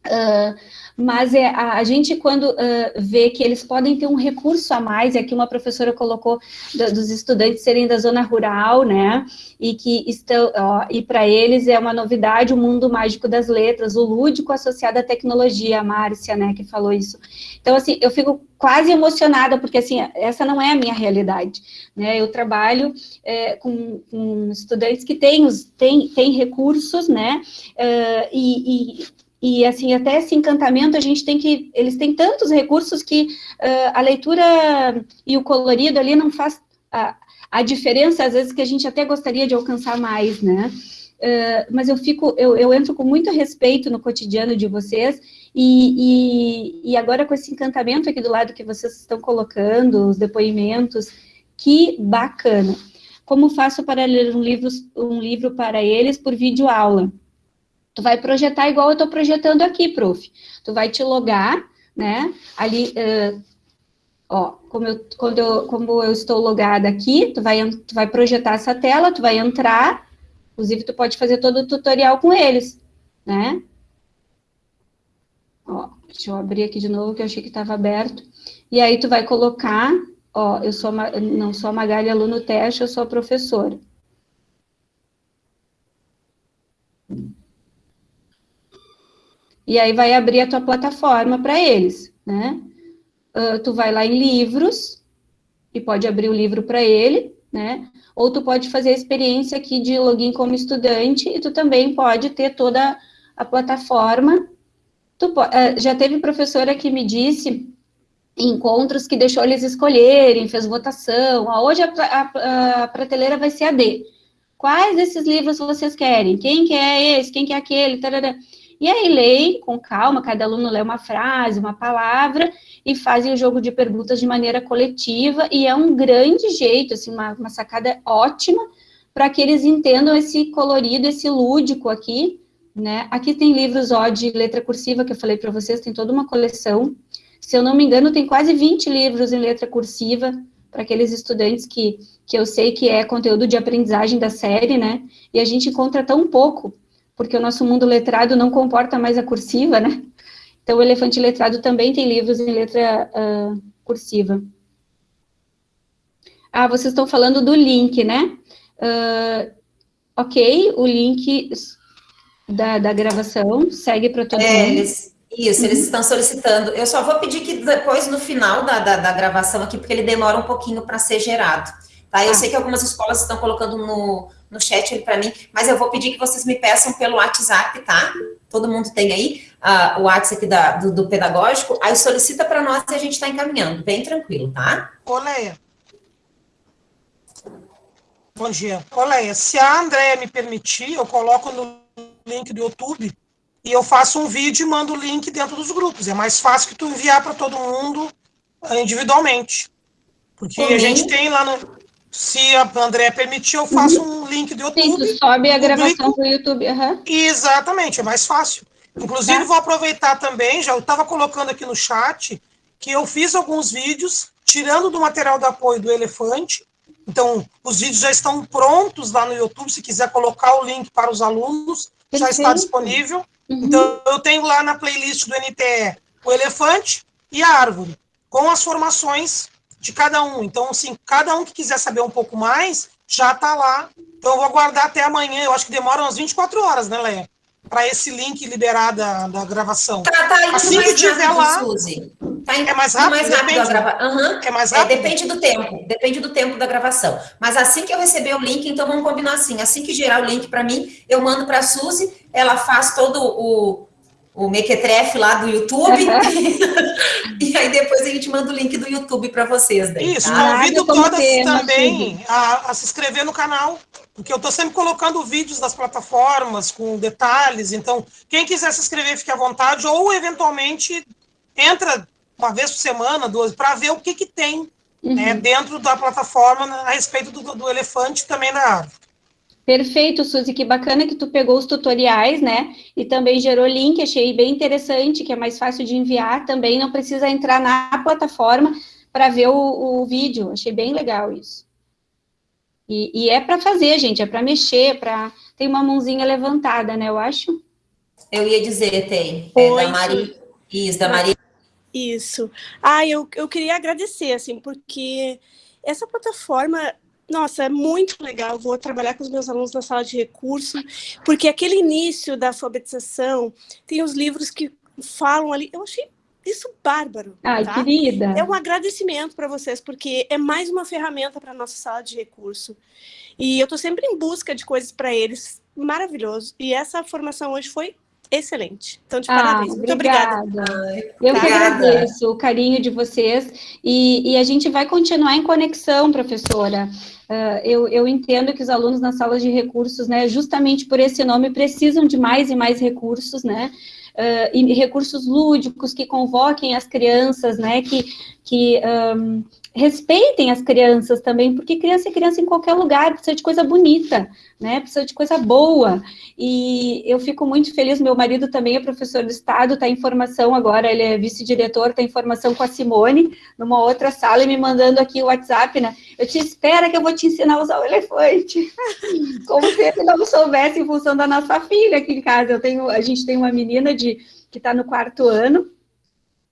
Ah, mas é, a, a gente, quando ah, vê que eles podem ter um recurso a mais, e aqui uma professora colocou da- dos estudantes serem da zona rural, né, e que estão, ó, e para eles é uma novidade o mundo mágico das letras, o lúdico associado à tecnologia, a Márcia, né, que falou isso. Então, assim, eu fico quase emocionada, porque, assim, essa não é a minha realidade, né, eu trabalho é, com, com estudantes que têm, os, têm, têm recursos, né, eh, e, e, e, assim, até esse encantamento, a gente tem que, eles têm tantos recursos que uh, a leitura e o colorido ali não faz a, a diferença, às vezes, que a gente até gostaria de alcançar mais, né? Uh, mas eu fico, eu, eu entro com muito respeito no cotidiano de vocês, e, e, e, agora com esse encantamento aqui do lado que vocês estão colocando, os depoimentos, que bacana. Como faço para ler um livro, um livro para eles por vídeo aula? Tu vai projetar igual eu estou projetando aqui, prof. Tu vai te logar, né? Ali, uh, ó, como eu, quando eu, como eu estou logada aqui, tu vai, tu vai projetar essa tela, tu vai entrar, inclusive tu pode fazer todo o tutorial com eles, né? Ó, deixa eu abrir aqui de novo, que eu achei que estava aberto. E aí tu vai colocar, ó, eu sou, não sou a Magali aluno teste, eu sou a professora. E aí vai abrir a tua plataforma para eles, né? Uh, tu vai lá em livros, e pode abrir o livro para ele, né? Ou tu pode fazer a experiência aqui de login como estudante, e tu também pode ter toda a plataforma Tu, uh, já teve professora que me disse encontros que deixou eles escolherem, fez votação, ah, hoje a, a, a, prateleira vai ser a D. Quais desses livros vocês querem? Quem que é esse? Quem que é aquele? Tarará. E aí leem com calma, cada aluno lê uma frase, uma palavra, e fazem o jogo de perguntas de maneira coletiva, e é um grande jeito, assim, uma, uma sacada ótima, para que eles entendam esse colorido, esse lúdico aqui, né? Aqui tem livros ó, de letra cursiva, que eu falei para vocês, tem toda uma coleção. Se eu não me engano, tem quase 20 livros em letra cursiva, para aqueles estudantes que, que eu sei que é conteúdo de aprendizagem da série, né? E a gente encontra tão pouco, porque o nosso mundo letrado não comporta mais a cursiva, né? Então, o Elefante Letrado também tem livros em letra uh, cursiva. Ah, vocês estão falando do link, né? Uh, ok, o link da, da gravação, segue para todo é, mundo. Eles, isso, uhum. eles estão solicitando. Eu só vou pedir que depois, no final da, da, da gravação aqui, porque ele demora um pouquinho para ser gerado. Tá? Eu ah. sei que algumas escolas estão colocando no, no chat para mim, mas eu vou pedir que vocês me peçam pelo WhatsApp, tá? Todo mundo tem aí uh, o WhatsApp da, do, do, pedagógico, aí solicita para nós e a gente está encaminhando, bem tranquilo, tá? Ô, Leia. Bom dia. Ô, Leia, se a Andréia me permitir, eu coloco no link do YouTube e eu faço um vídeo e mando o link dentro dos grupos. É mais fácil que tu enviar para todo mundo eh, individualmente. Porque uhum. a gente tem lá no. Se a André permitir, eu faço um link do YouTube. Sim, sobe a gravação do YouTube. Uhum. Exatamente, é mais fácil. Inclusive, tá. vou aproveitar também, já eu estava colocando aqui no chat, que eu fiz alguns vídeos, tirando do material de apoio do Elefante. Então, os vídeos já estão prontos lá no YouTube, se quiser colocar o link para os alunos já está disponível. Uhum. Então, eu tenho lá na playlist do NTE o elefante e a árvore, com as formações de cada um. Então, assim, cada um que quiser saber um pouco mais, já está lá. Então, eu vou aguardar até amanhã. Eu acho que demora umas 24 horas, né, Leia? Para esse link liberar da, da gravação. Tá, tá assim que tiver lá. Suzy. Tá é mais rápido, mais rápido depende, grava... uhum. é mais rápido? É, depende do tempo, depende do tempo da gravação. Mas assim que eu receber o link, então vamos combinar assim, assim que gerar o link para mim, eu mando para a Suzy, ela faz todo o, o mequetrefe lá do YouTube, e aí depois a gente manda o link do YouTube para vocês. Daí, Isso, tá? convido todas também a, a, se inscrever no canal, porque eu estou sempre colocando vídeos das plataformas com detalhes, então quem quiser se inscrever, fique à vontade, ou eventualmente entra uma vez por semana, duas, para ver o que, que tem uhum. né, dentro da plataforma a respeito do, do elefante também na árvore. Perfeito, Suzy, que bacana que tu pegou os tutoriais, né, e também gerou link, achei bem interessante, que é mais fácil de enviar também, não precisa entrar na plataforma para ver o, o, vídeo, achei bem legal isso. E, e é para fazer, gente, é para mexer, para tem uma mãozinha levantada, né, eu acho. Eu ia dizer, tem, é da Maria, isso, da Maria isso. Ah, eu, eu queria agradecer, assim, porque essa plataforma, nossa, é muito legal. Vou trabalhar com os meus alunos na sala de recurso, porque aquele início da alfabetização, tem os livros que falam ali, eu achei isso bárbaro. Ai, tá? querida. É um agradecimento para vocês, porque é mais uma ferramenta para a nossa sala de recurso. E eu estou sempre em busca de coisas para eles, maravilhoso. E essa formação hoje foi excelente. Então, de Ah, parabéns. Muito obrigada. Eu que agradeço o carinho de vocês e, e a gente vai continuar em conexão, professora. Ah, eu, eu entendo que os alunos nas salas de recursos, né, justamente por esse nome, precisam de mais e mais recursos, né, ah, e recursos lúdicos que convoquem as crianças, né, que, que ahm, respeitem as crianças também, porque criança é criança em qualquer lugar, precisa de coisa bonita, né, precisa de coisa boa, e eu fico muito feliz, meu marido também é professor do Estado, está em formação agora, ele é vice-diretor, está em formação com a Simone, numa outra sala, e me mandando aqui o WhatsApp, né, eu te espera que eu vou te ensinar a usar o elefante, como se ele não soubesse em função da nossa filha aqui em casa, eu tenho, a gente tem uma menina de, que está no quarto ano,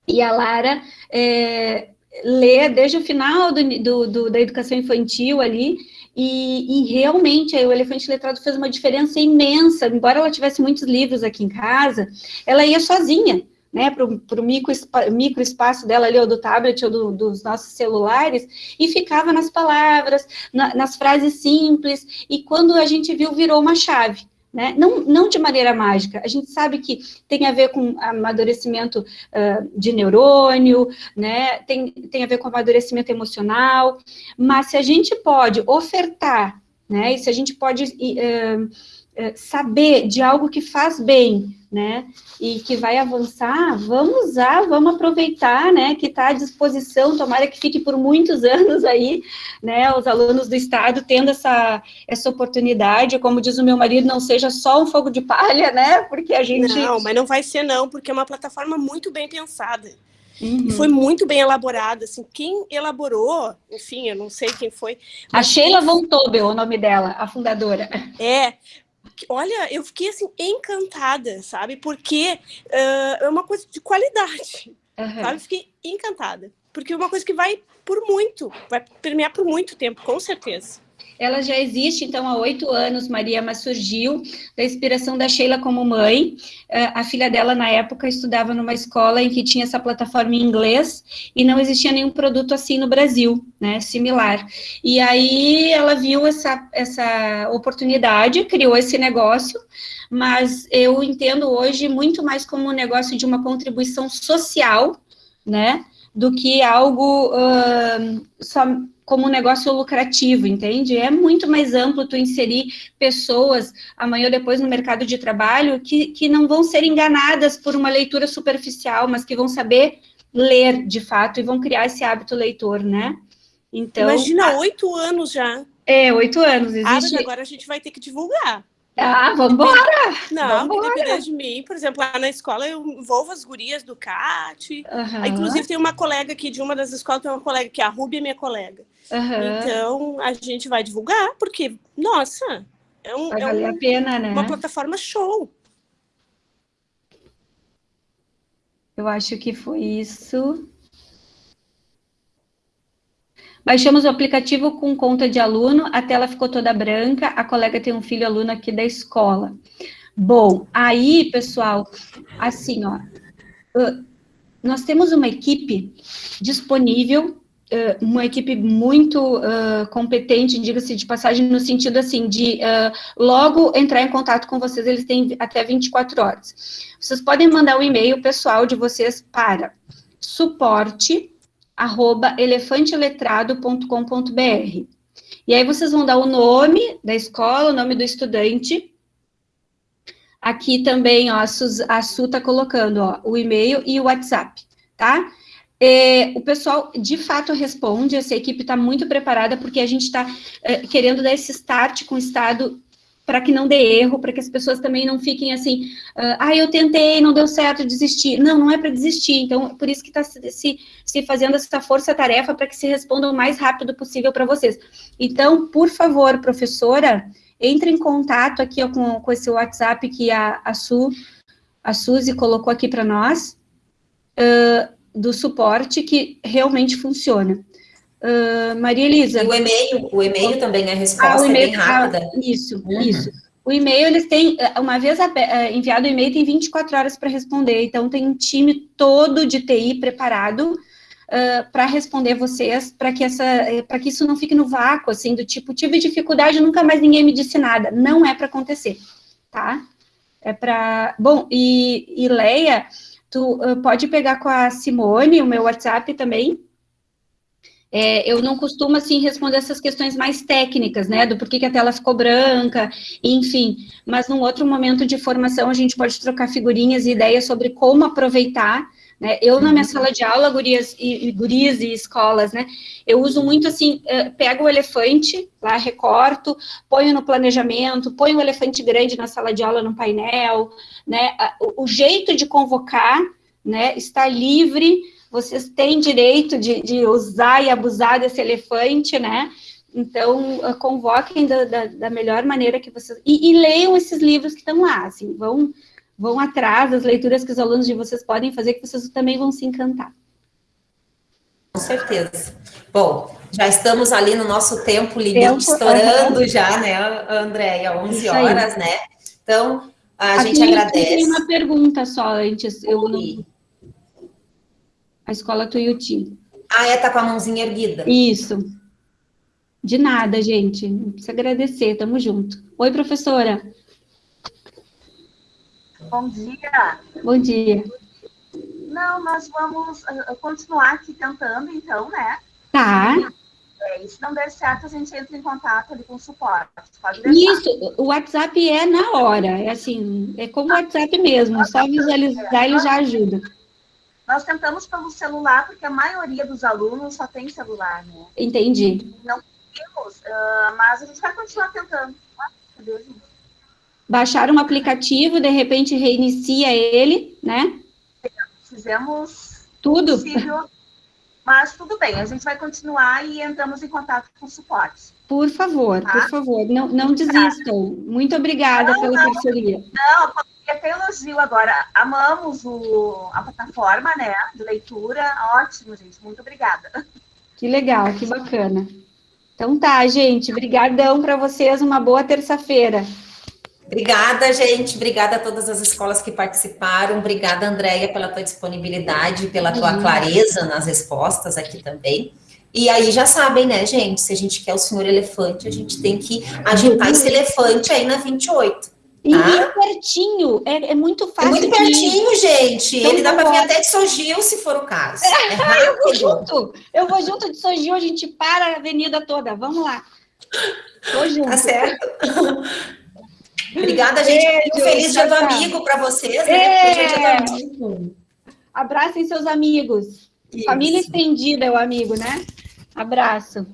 e a Lara é, lê desde o final do, do- do- da educação infantil ali, e, e realmente aí o Elefante Letrado fez uma diferença imensa, embora ela tivesse muitos livros aqui em casa, ela ia sozinha, né, para o micro, micro espaço dela ali, ou do tablet, ou do- dos nossos celulares, e ficava nas palavras, na- nas frases simples, e quando a gente viu, virou uma chave, né, não, não de maneira mágica, a gente sabe que tem a ver com amadurecimento ah, de neurônio, né, tem, tem a ver com amadurecimento emocional, mas se a gente pode ofertar, né, e se a gente pode eh, saber de algo que faz bem, né, e que vai avançar, vamos usar, vamos aproveitar, né, que está à disposição, tomara que fique por muitos anos aí, né, os alunos do Estado tendo essa, essa oportunidade, como diz o meu marido, não seja só um fogo de palha, né, porque a gente... Não, mas não vai ser não, porque é uma plataforma muito bem pensada. Uhum. Foi muito bem elaborada, assim, quem elaborou, enfim, eu não sei quem foi, A Sheila Von Tobel, o nome dela, a fundadora. É, olha, eu fiquei assim encantada, sabe? Porque ah, é uma coisa de qualidade, Aham. sabe? Fiquei encantada, porque é uma coisa que vai por muito, vai permear por muito tempo, com certeza. Ela já existe, então, há oito anos, Maria, mas surgiu da inspiração da Sheila como mãe. Eh, A filha dela, na época, estudava numa escola em que tinha essa plataforma em inglês e não existia nenhum produto assim no Brasil, né, similar. E aí ela viu essa, essa oportunidade, criou esse negócio, mas eu entendo hoje muito mais como um negócio de uma contribuição social, né, do que algo ahn, só como um negócio lucrativo, entende? É muito mais amplo tu inserir pessoas amanhã ou depois no mercado de trabalho que, que não vão ser enganadas por uma leitura superficial, mas que vão saber ler de fato e vão criar esse hábito leitor, né? Então, Imagina, oito anos já. é, oito anos, Ah, existe... agora a gente vai ter que divulgar. Ah, vamos embora! Não, Vambora. depender de mim, por exemplo, lá na escola eu envolvo as gurias do CAT. Aí, Inclusive, tem uma colega aqui de uma das escolas, tem uma colega que é a Ruby, é minha colega. aham. Então, a gente vai divulgar, porque, nossa, é, um, é um- pena, né? uma plataforma show. Eu acho que foi isso. Baixamos o aplicativo com conta de aluno, a tela ficou toda branca, a colega tem um filho aluno aqui da escola. Bom, aí, pessoal, assim, ó, nós temos uma equipe disponível, uma equipe muito competente, diga-se de passagem, no sentido, assim, de logo entrar em contato com vocês, eles têm até 24 horas. Vocês podem mandar o e-mail pessoal de vocês para suporte arroba elefanteletrado.com.br. E aí vocês vão dar o nome da escola, o nome do estudante. Aqui também, ó, a, Suz, a Su tá colocando, ó, o e-mail e o WhatsApp, tá? É, o pessoal, de fato, responde, essa equipe está muito preparada, porque a gente está é, querendo dar esse start com o Estado para que não dê erro, para que as pessoas também não fiquem assim, ah, eu tentei, não deu certo, desisti. Não, não é para desistir. Então, por isso que está se, se fazendo essa força-tarefa para que se responda o mais rápido possível para vocês. Então, por favor, professora, entre em contato aqui ó, com, com esse WhatsApp que a, a, Su, a Suzy colocou aqui para nós, uh, do suporte, que realmente funciona. Uh, Maria Elisa. E o e-mail, o e-mail também a resposta ah, o é bem rápida. Ah, isso, uhum. isso. O e-mail, eles têm, uma vez enviado o e-mail, tem 24 horas para responder, então tem um time todo de TI preparado uh, para responder vocês, para que, essa, para que isso não fique no vácuo, assim, do tipo, tive dificuldade, nunca mais ninguém me disse nada. Não é para acontecer, tá? É para. Bom, e, e Leia, tu uh, pode pegar com a Simone o meu WhatsApp também. É, eu não costumo, assim, responder essas questões mais técnicas, né, do porquê que a tela ficou branca, enfim, mas num outro momento de formação a gente pode trocar figurinhas e ideias sobre como aproveitar né? Eu, na minha sala de aula, gurias e, gurias e escolas, né, eu uso muito assim, uh, pego o elefante, lá recorto, ponho no planejamento, ponho o elefante grande na sala de aula no painel, né, o, o jeito de convocar, né, está livre, vocês têm direito de, de usar e abusar desse elefante, né, então, uh, convoquem da, da, da, melhor maneira que vocês... E, e leiam esses livros que estão lá, assim, vão vão atrás das leituras que os alunos de vocês podem fazer, que vocês também vão se encantar. Com certeza. Bom, já estamos ali no nosso tempo limite, tempo, estourando uhum. já, né, Andréia? 11 horas, né? Então, a Aqui gente agradece. Tem uma pergunta só antes. Eu não... A escola Tuiuti. Ah, é, tá com a mãozinha erguida. Isso. De nada, gente. Não precisa agradecer, tamo junto. Oi, professora. Bom dia. Bom dia. Não, nós vamos uh, continuar aqui tentando, então, né? Tá. É, e se não der certo, a gente entra em contato ali com o suporte. Isso, o WhatsApp é na hora, é assim, é como o WhatsApp mesmo, só visualizar ele já ajuda. Nós tentamos pelo celular, porque a maioria dos alunos só tem celular, né? Entendi. Não temos, uh, mas a gente vai continuar tentando. Baixar um aplicativo, de repente reinicia ele, né? Fizemos tudo. Possível, mas tudo bem, a gente vai continuar e entramos em contato com o suporte. Por favor, tá? por favor, não, não desistam. Muito obrigada não, pela não, parceria. Não, até elogio agora. Amamos o, a plataforma, né, de leitura. Ótimo, gente. Muito obrigada. Que legal, que bacana. Então tá, gente. Obrigadão para vocês. Uma boa terça-feira. Obrigada, gente. Obrigada a todas as escolas que participaram. Obrigada, Andréia, pela tua disponibilidade, pela tua clareza nas respostas aqui também. E aí já sabem, né, gente? Se a gente quer o senhor elefante, a gente tem que agitar esse elefante aí na 28. Tá? E é pertinho, é, é, muito fácil. É muito pertinho, gente. Então, Ele dá para vir até de Sogil, se for o caso. É eu vou junto. Eu vou junto de Sogil, a gente para a avenida toda. Vamos lá. Vou junto. Tá certo. Obrigada, gente. Beijo, um feliz dia do amigo para vocês. Né? Feliz dia do amigo. Abracem seus amigos. Isso. Família estendida é o amigo, né? Abraço.